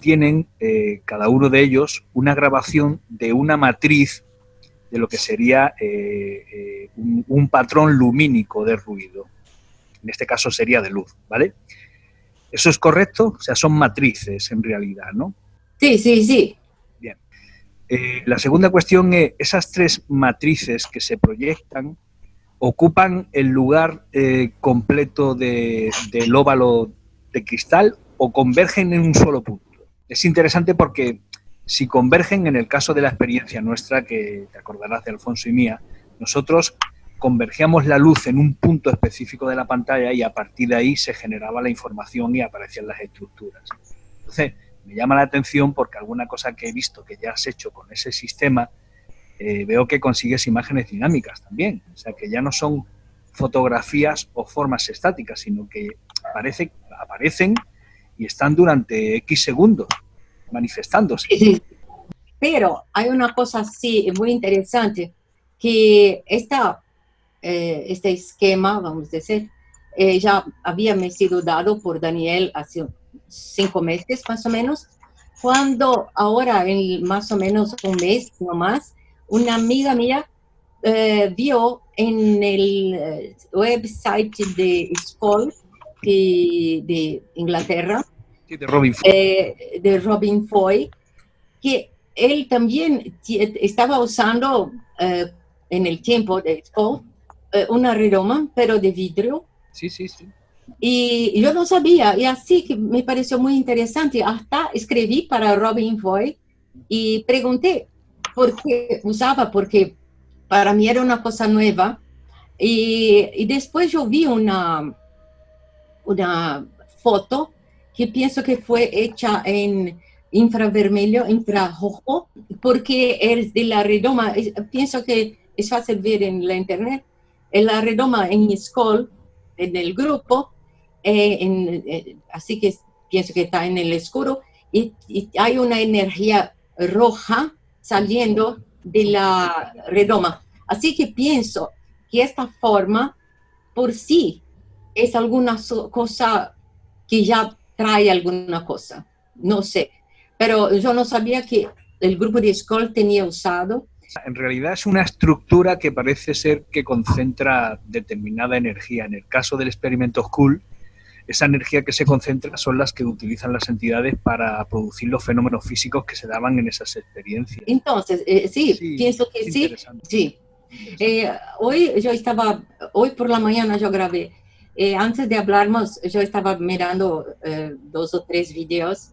Speaker 7: tienen, eh, cada uno de ellos, una grabación de una matriz de lo que sería eh, eh, un, un patrón lumínico de ruido. En este caso sería de luz, ¿vale? ¿Eso es correcto? O sea, son matrices en realidad, ¿no?
Speaker 2: Sí, sí, sí.
Speaker 7: Eh, la segunda cuestión es, esas tres matrices que se proyectan ocupan el lugar completo de- del óvalo de cristal o convergen en un solo punto. Es interesante porque si convergen, en el caso de la experiencia nuestra, que te acordarás de Alfonso y mía, nosotros convergíamos la luz en un punto específico de la pantalla y a partir de ahí se generaba la información y aparecían las estructuras. Entonces, me llama la atención porque alguna cosa que he visto que ya has hecho con ese sistema, eh, veo que consigues imágenes dinámicas también. O sea, que ya no son fotografías o formas estáticas, sino que aparece, aparecen y están durante X segundos manifestándose.
Speaker 2: Sí, sí. Pero hay una cosa así muy interesante, que esta, eh, este esquema, vamos a decir, eh, ya había me sido dado por Daniel hace cinco meses más o menos, cuando ahora en más o menos un mes no más, una amiga mía eh, vio en el website de Skoll de Inglaterra,
Speaker 7: Sí, de Robin Foy.
Speaker 2: eh, de Robin Foy, que él también estaba usando eh, en el tiempo de Expo eh, una redoma, pero de vidrio,
Speaker 7: Sí, sí, sí.
Speaker 2: y yo no sabía, y así que me pareció muy interesante. Hasta escribí para Robin Foy y pregunté por qué usaba, porque para mí era una cosa nueva. Y, y después yo vi una, una foto que pienso que fue hecha en infravermelho, infrarrojo, porque es de la redoma. Pienso que es fácil ver en la internet. En la redoma en school, en el grupo, eh, eh, así que pienso que está en el oscuro, y, hay una energía roja saliendo de la redoma. Así que pienso que esta forma por sí es alguna cosa que ya trae alguna cosa. No sé. Pero yo no sabía que el grupo de Skoll tenía usado.
Speaker 7: En realidad es una estructura que parece ser que concentra determinada energía. En el caso del experimento Skull, esa energía que se concentra son las que utilizan las entidades para producir los fenómenos físicos que se daban en esas experiencias.
Speaker 2: Entonces, eh, sí,
Speaker 7: Sí,
Speaker 2: pienso que sí. Sí. Eh, hoy yo estaba, hoy por la mañana yo grabé. Eh, antes de hablarnos, yo estaba mirando eh, dos o tres videos.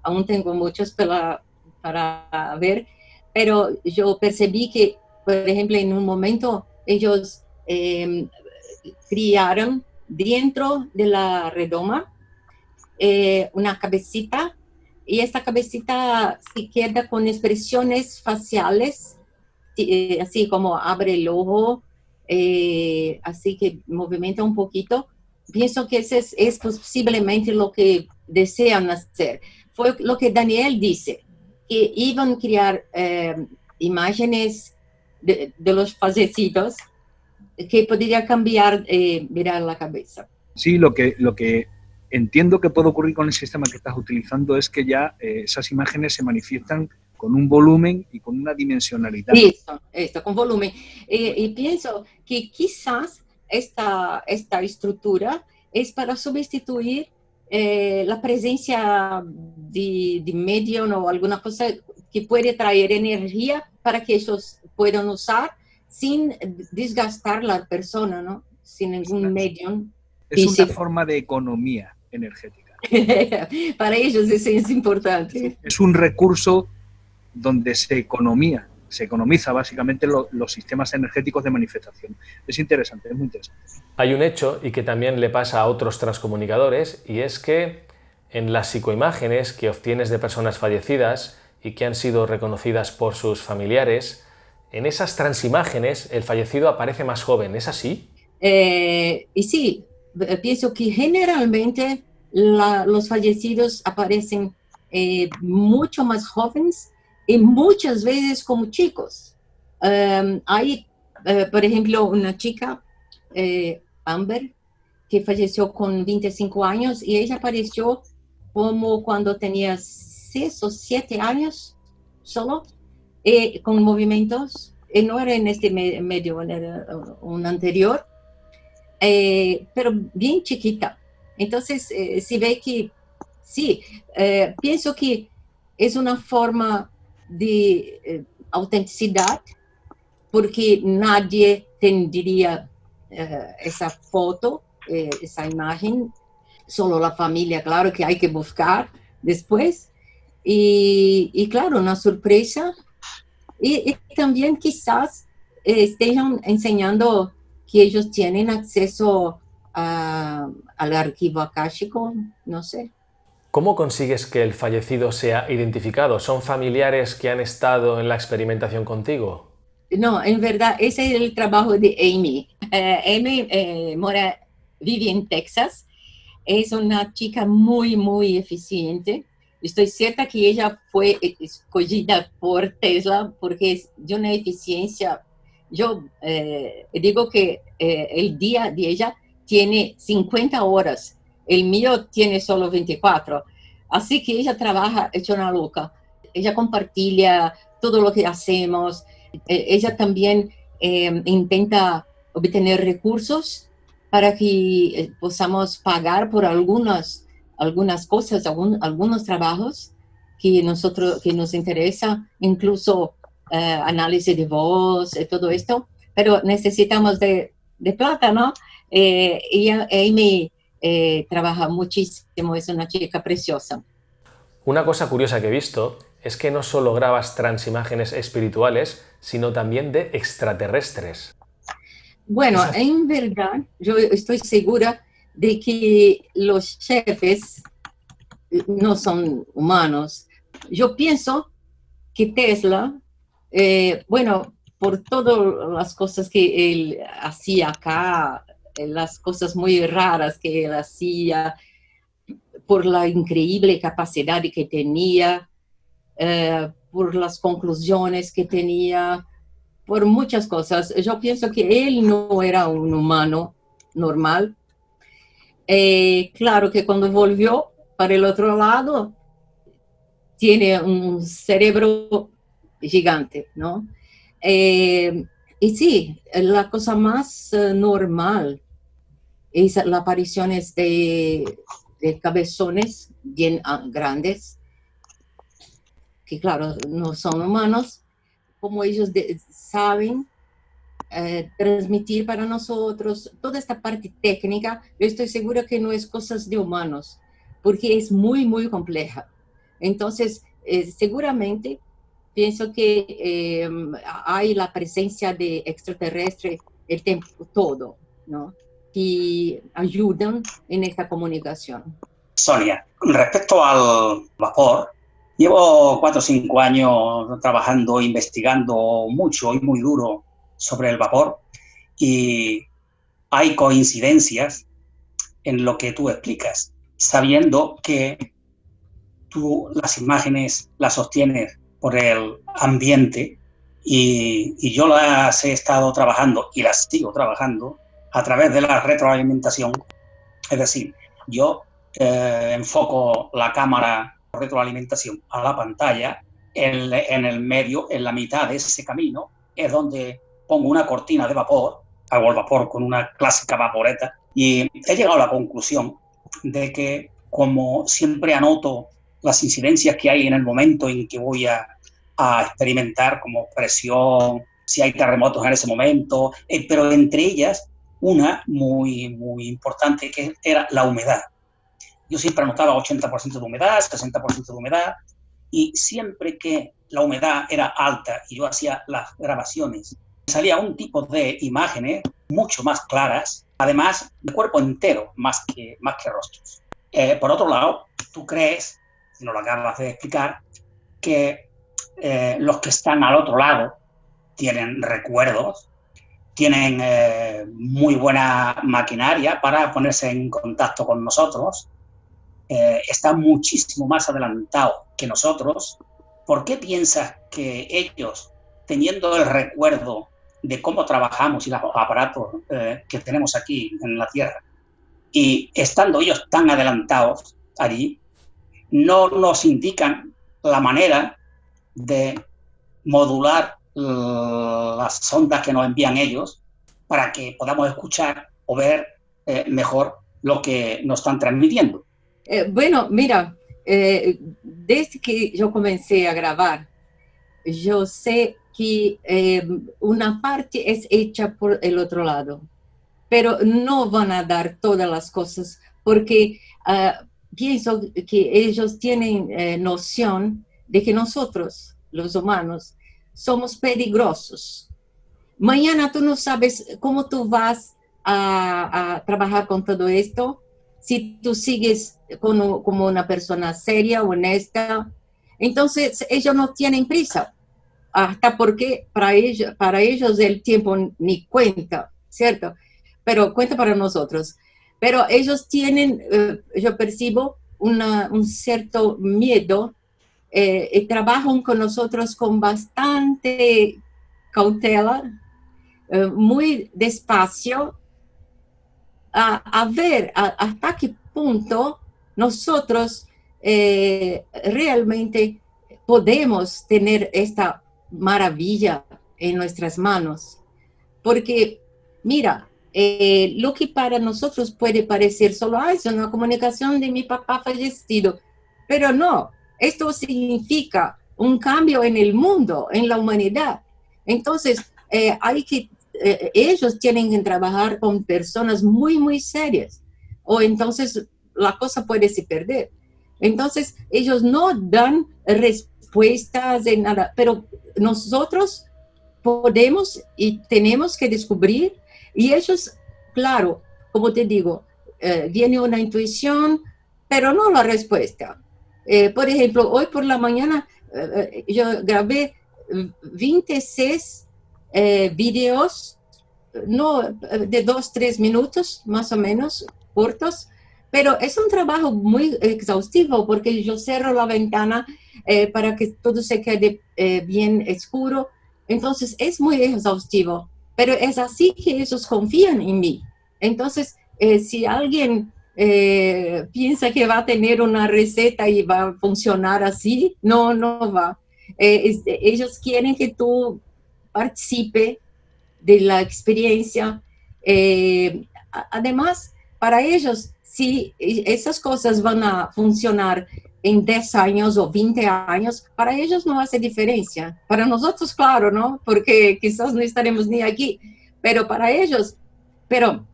Speaker 2: Aún tengo muchos para, para ver, pero yo percibí que, por ejemplo, en un momento ellos eh, criaron dentro de la redoma eh, una cabecita y esta cabecita se queda con expresiones faciales, eh, así como abre el ojo, eh, así que movimenta un poquito. Pienso que ese es, es posiblemente lo que desean hacer. Fue lo que Daniel dice, que iban a crear eh, imágenes de, de los fallecidos que podría cambiar, eh, mirar la cabeza.
Speaker 7: Sí, lo que, lo que entiendo que puede ocurrir con el sistema que estás utilizando es que ya eh, esas imágenes se manifiestan con un volumen y con una dimensionalidad.
Speaker 2: Eso, esto, con volumen. Eh, y pienso que quizás esta, esta estructura es para sustituir eh, la presencia de, de medium o alguna cosa que puede traer energía para que ellos puedan usar sin desgastar la persona, ¿no? Sin ningún medium.
Speaker 7: Es una forma de economía energética.
Speaker 2: para ellos eso es importante.
Speaker 7: Es un recurso donde se economía, se economiza básicamente lo- los sistemas energéticos de manifestación. Es interesante, es muy interesante.
Speaker 1: Hay un hecho y que también le pasa a otros transcomunicadores y es que en las psicoimágenes que obtienes de personas fallecidas y que han sido reconocidas por sus familiares, en esas transimágenes el fallecido aparece más joven, ¿es así?
Speaker 2: Eh, y sí, eh, pienso que generalmente la- los fallecidos aparecen eh, mucho más jóvenes y muchas veces como chicos. Um, hay, eh, por ejemplo, una chica, eh, Amber, que falleció con 25 años y ella apareció como cuando tenía 6 o 7 años solo, eh, con movimientos, y no era en este me- medio, era un anterior, eh, pero bien chiquita. Entonces, eh, se ve que sí, eh, pienso que es una forma de eh, autenticidad, porque nadie tendría eh, esa foto, eh, esa imagen, solo la familia, claro que hay que buscar después. Y, claro, una sorpresa. Y, y también quizás eh, estén enseñando que ellos tienen acceso a- al archivo akáshico, no sé.
Speaker 1: ¿Cómo consigues que el fallecido sea identificado? ¿Son familiares que han estado en la experimentación contigo?
Speaker 2: No, en verdad, ese es el trabajo de Amy. Eh, Amy eh, mora, vive en Texas. Es una chica muy, muy eficiente. Estoy cierta que ella fue escogida por Tesla porque es de una eficiencia. Yo eh, digo que eh, el día de ella tiene 50 horas, el mío tiene solo 24. Así que ella trabaja hecha una loca. Ella compartilla todo lo que hacemos. Eh, ella también eh, intenta obtener recursos para que eh, podamos pagar por algunas, algunas cosas, algunos trabajos que, nosotros, que nos interesa, incluso eh, análisis de voz y todo esto, pero necesitamos de, plata, ¿no? Eh, ella, eh, trabaja muchísimo, es una chica preciosa.
Speaker 1: Una cosa curiosa que he visto es que no solo grabas transimágenes espirituales, sino también de extraterrestres.
Speaker 2: Bueno, en verdad, yo estoy segura de que los jefes no son humanos. Yo pienso que Tesla, eh, bueno, por todas las cosas que él hacía acá, las cosas muy raras que él hacía, por la increíble capacidad que tenía, eh, por las conclusiones que tenía, por muchas cosas. Yo pienso que él no era un humano normal. Eh, claro que cuando volvió para el otro lado, tiene un cerebro gigante, ¿no? Eh, y sí, la cosa más normal es la aparición de, de cabezones bien ah, grandes, que claro, no son humanos, como ellos saben eh, transmitir para nosotros toda esta parte técnica, yo estoy segura que no es cosas de humanos, porque es muy, muy compleja. Entonces, eh, seguramente pienso que eh, hay la presencia de extraterrestres el tiempo todo, ¿no? Que ayudan en esta comunicación.
Speaker 10: Sonia, respecto al vapor, llevo cuatro o cinco años trabajando, investigando mucho y muy duro sobre el vapor y hay coincidencias en lo que tú explicas, sabiendo que tú las imágenes las sostienes por el ambiente y, y yo las he estado trabajando y las sigo trabajando a través de la retroalimentación. Es decir, yo eh, enfoco la cámara retroalimentación a la pantalla, en, en, el medio, en la mitad de ese camino, es donde pongo una cortina de vapor, hago el vapor con una clásica vaporeta, y he llegado a la conclusión de que como siempre anoto las incidencias que hay en el momento en que voy a, a experimentar, como presión, si hay terremotos en ese momento, eh, pero entre ellas una muy, muy importante que era la humedad. Yo siempre anotaba 80% de humedad, 60% de humedad, y siempre que la humedad era alta y yo hacía las grabaciones, salía un tipo de imágenes mucho más claras, además de cuerpo entero, más que, más que rostros. Eh, por otro lado, tú crees, si no lo acabas de explicar, que eh, los que están al otro lado tienen recuerdos tienen eh, muy buena maquinaria para ponerse en contacto con nosotros, eh, están muchísimo más adelantados que nosotros. ¿Por qué piensas que ellos, teniendo el recuerdo de cómo trabajamos y los aparatos eh, que tenemos aquí en la Tierra, y estando ellos tan adelantados allí, no nos indican la manera de modular las ondas que nos envían ellos para que podamos escuchar o ver eh, mejor lo que nos están transmitiendo.
Speaker 2: Eh, bueno, mira, eh, desde que yo comencé a grabar, yo sé que una parte es hecha por el otro lado, pero no van a dar todas las cosas porque ah, pienso que ellos tienen noción de que nosotros, los humanos, somos peligrosos. Mañana tú no sabes cómo tú vas a, trabajar con todo esto, si tú sigues como, una persona seria, honesta. Entonces, ellos no tienen prisa, hasta porque para ellos, para ellos el tiempo ni cuenta, ¿cierto? Pero cuenta para nosotros. Pero ellos tienen, eh, yo percibo, un cierto miedo eh, eh, trabajan con nosotros con bastante cautela, eh, muy despacio, a, ver hasta qué punto nosotros realmente podemos tener esta maravilla en nuestras manos. Porque, mira, lo que para nosotros puede parecer solo, ah, es una comunicación de mi papá fallecido, pero no, esto significa un cambio en el mundo, en la humanidad. Entonces, eh, hay que, eh, ellos tienen que trabajar con personas muy, muy serias, o entonces la cosa puede se perder. Entonces, ellos no dan respuestas de nada, pero nosotros podemos y tenemos que descubrir y ellos, claro, como te digo, eh, viene una intuición, pero no la respuesta. Eh, por ejemplo, hoy por la mañana eh, yo grabé 26 videos, no de dos, tres minutos más o menos, cortos, pero es un trabajo muy exhaustivo porque yo cierro la ventana para que todo se quede bien oscuro. Entonces es muy exhaustivo, pero es así que ellos confían en mí. Entonces, eh, si alguien eh, piensa que va a tener una receta y va a funcionar así, no, no va. Eh, ellos quieren que tú participe de la experiencia. además, para ellos, si esas cosas van a funcionar en 10 años o 20 años, para ellos no hace diferencia. Para nosotros, claro, ¿no? Porque quizás no estaremos ni aquí, pero para ellos, pero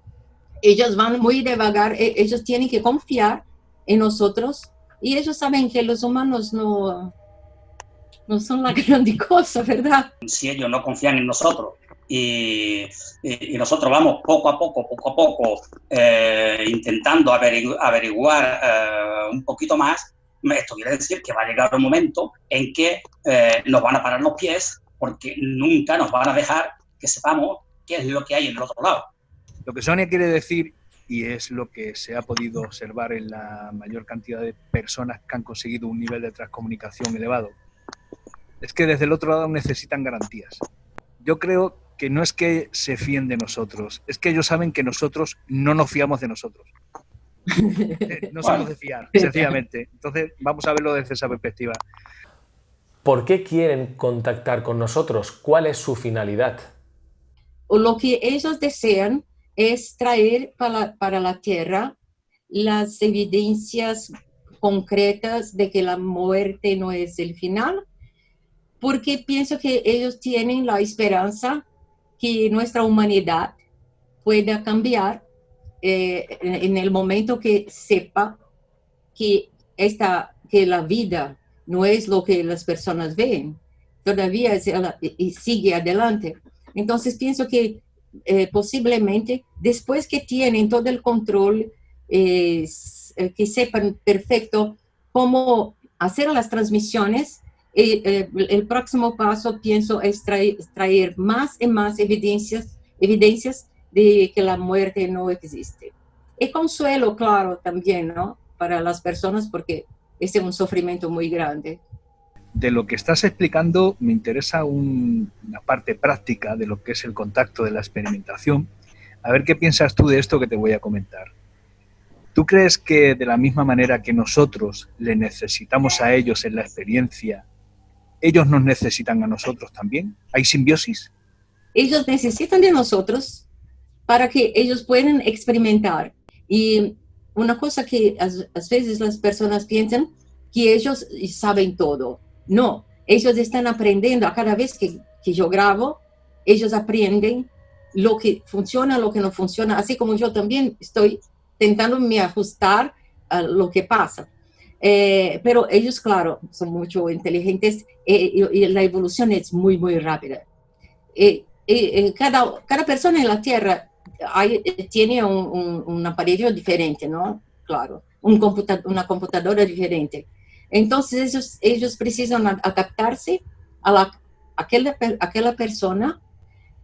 Speaker 2: ellos van muy devagar, e, ellos tienen que confiar en nosotros y ellos saben que los humanos no, no son la gran cosa, ¿verdad?
Speaker 10: Si ellos no confían en nosotros y, y, nosotros vamos poco a poco, poco a poco, eh, intentando averiguar eh, un poquito más, esto quiere decir que va a llegar un momento en que eh, nos van a parar los pies porque nunca nos van a dejar que sepamos qué es lo que hay en el otro lado.
Speaker 7: Lo que Sonia quiere decir, y es lo que se ha podido observar en la mayor cantidad de personas que han conseguido un nivel de transcomunicación elevado, es que desde el otro lado necesitan garantías. Yo creo que no es que se fíen de nosotros, es que ellos saben que nosotros no nos fiamos de nosotros. no somos de fiar, sencillamente. Entonces, vamos a verlo desde esa perspectiva.
Speaker 1: ¿Por qué quieren contactar con nosotros? ¿Cuál es su finalidad?
Speaker 2: Lo que ellos desean es traer para, la tierra las evidencias concretas de que la muerte no es el final, porque pienso que ellos tienen la esperanza que nuestra humanidad pueda cambiar eh, en el momento que sepa que, esta, que la vida no es lo que las personas ven, todavía sigue adelante. Entonces pienso que eh, posiblemente después que tienen todo el control, eh, que sepan perfecto cómo hacer las transmisiones, eh, el próximo paso pienso es traer, más y más evidencias, evidencias de que la muerte no existe. Y consuelo, claro, también, ¿no? Para las personas porque es un sufrimiento muy grande
Speaker 7: de lo que estás explicando me interesa una parte práctica de lo que es el contacto de la experimentación. A ver qué piensas tú de esto que te voy a comentar. ¿Tú crees que de la misma manera que nosotros le necesitamos a ellos en la experiencia, ellos nos necesitan a nosotros también? ¿Hay simbiosis?
Speaker 2: Ellos necesitan de nosotros para que ellos puedan experimentar. Y una cosa que a, veces las personas piensan, que ellos saben todo. No, ellos están aprendiendo a cada vez que, yo grabo, ellos aprenden lo que funciona, lo que no funciona, así como yo también estoy intentando me ajustar a lo que pasa. Eh, pero ellos, claro, son mucho inteligentes eh, y, la evolución es muy, muy rápida. Eh, cada, cada persona en la Tierra tiene un, aparato diferente, ¿no? Claro, un una computadora diferente. Entonces ellos, ellos precisan adaptarse a la, aquella, aquella persona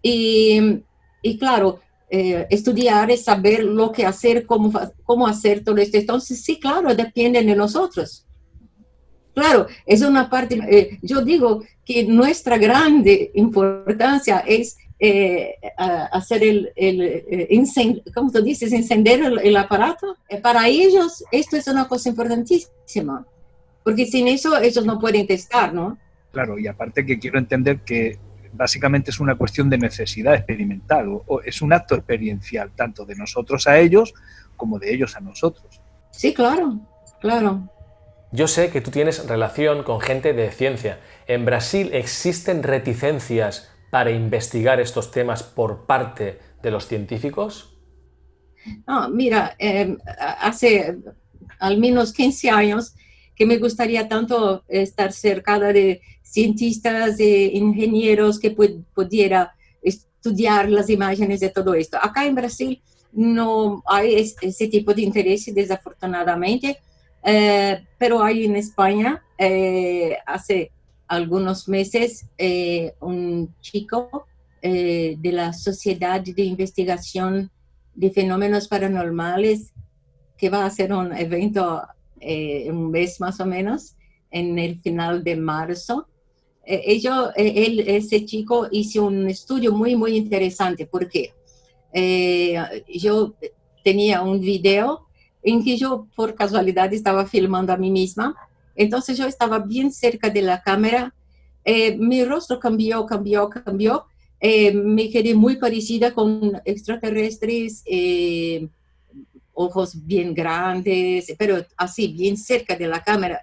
Speaker 2: y, y claro, eh, estudiar es saber lo que hacer, cómo, cómo hacer todo esto. Entonces, sí, claro, depende de nosotros. Claro, es una parte, eh, yo digo que nuestra grande importancia es eh, hacer el, el ¿cómo tú dices? Encender el, el aparato. para ellos esto es una cosa importantísima porque sin eso ellos no pueden testar, ¿no?
Speaker 7: Claro, y aparte que quiero entender que básicamente es una cuestión de necesidad experimental, o, es un acto experiencial, tanto de nosotros a ellos como de ellos a nosotros.
Speaker 2: Sí, claro, claro.
Speaker 1: Yo sé que tú tienes relación con gente de ciencia. ¿En Brasil existen reticencias para investigar estos temas por parte de los científicos?
Speaker 2: Ah, mira, eh, hace al menos 15 años que me gustaría tanto estar cercada de cientistas e ingenieros que pudiera estudiar las imágenes de todo esto. Acá en Brasil no hay ese tipo de interés, desafortunadamente, eh, pero hay en España, eh, hace algunos meses, eh, un chico de la Sociedad de Investigación de Fenómenos Paranormales, que va a hacer un evento un mes más o menos, en el final de marzo, ello, él, ese chico hizo un estudio muy, muy interesante, porque yo tenía un video en que yo por casualidad estaba filmando a mí misma. Entonces yo estaba bien cerca de la cámara. Eh, mi rostro cambió, cambió, cambió. Eh, me quedé muy parecida con extraterrestres, eh, ojos bien grandes, pero así, bien cerca de la cámara.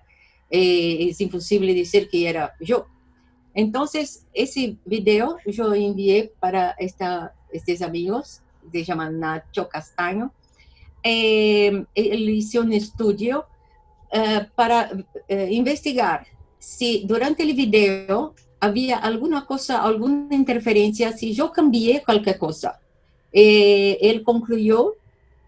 Speaker 2: es imposible decir que era yo. Entonces, ese video yo envié para esta, estos amigos, se llaman Nacho Castaño, eh, él hizo un estudio eh, para eh, investigar si durante el video había alguna cosa, alguna interferencia, si yo cambié cualquier cosa. él concluyó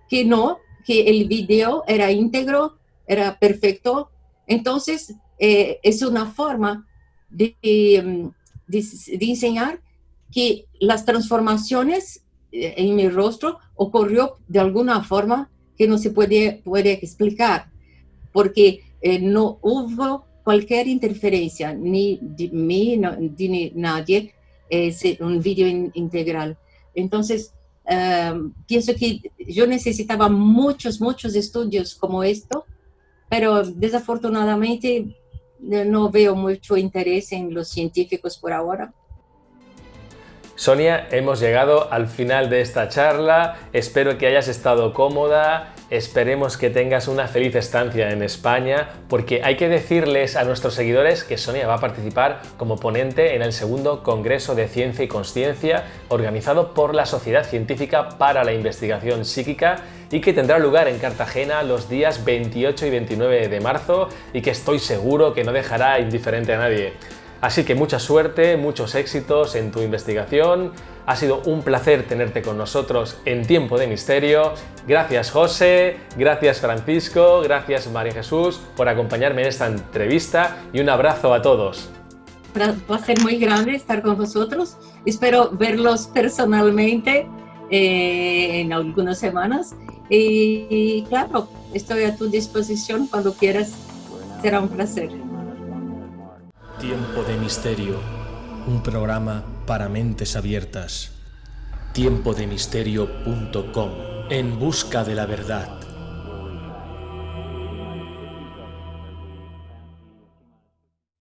Speaker 2: que no, que el video era íntegro, era perfecto. Entonces, es una forma de, de, de enseñar que las transformaciones en mi rostro ocurrió de alguna forma que no se puede, puede explicar, porque eh, no hubo cualquier interferencia, ni de mí, ni de nadie, es un video integral. Entonces, em, pienso que yo necesitaba muchos, muchos estudios como esto, pero desafortunadamente eh, no veo mucho interés en los científicos por ahora.
Speaker 1: Sonia, hemos llegado al final de esta charla, espero que hayas estado cómoda, esperemos que tengas una feliz estancia en España, porque hay que decirles a nuestros seguidores que Sonia va a participar como ponente en el segundo Congreso de Ciencia y Consciencia organizado por la Sociedad Científica para la Investigación Psíquica y que tendrá lugar en Cartagena los días 28 y 29 de marzo y que estoy seguro que no dejará indiferente a nadie. Así que mucha suerte, muchos éxitos en tu investigación. Ha sido un placer tenerte con nosotros en Tiempo de Misterio. Gracias José, gracias Francisco, gracias María Jesús por acompañarme en esta entrevista y un abrazo a todos.
Speaker 2: Va a ser muy grande estar con vosotros. Espero verlos personalmente eh, en algunas semanas. y claro, estoy a tu disposición cuando quieras. Será un placer.
Speaker 1: Tiempo de Misterio, un programa para mentes abiertas. Tiempodemisterio.com, en busca de la verdad.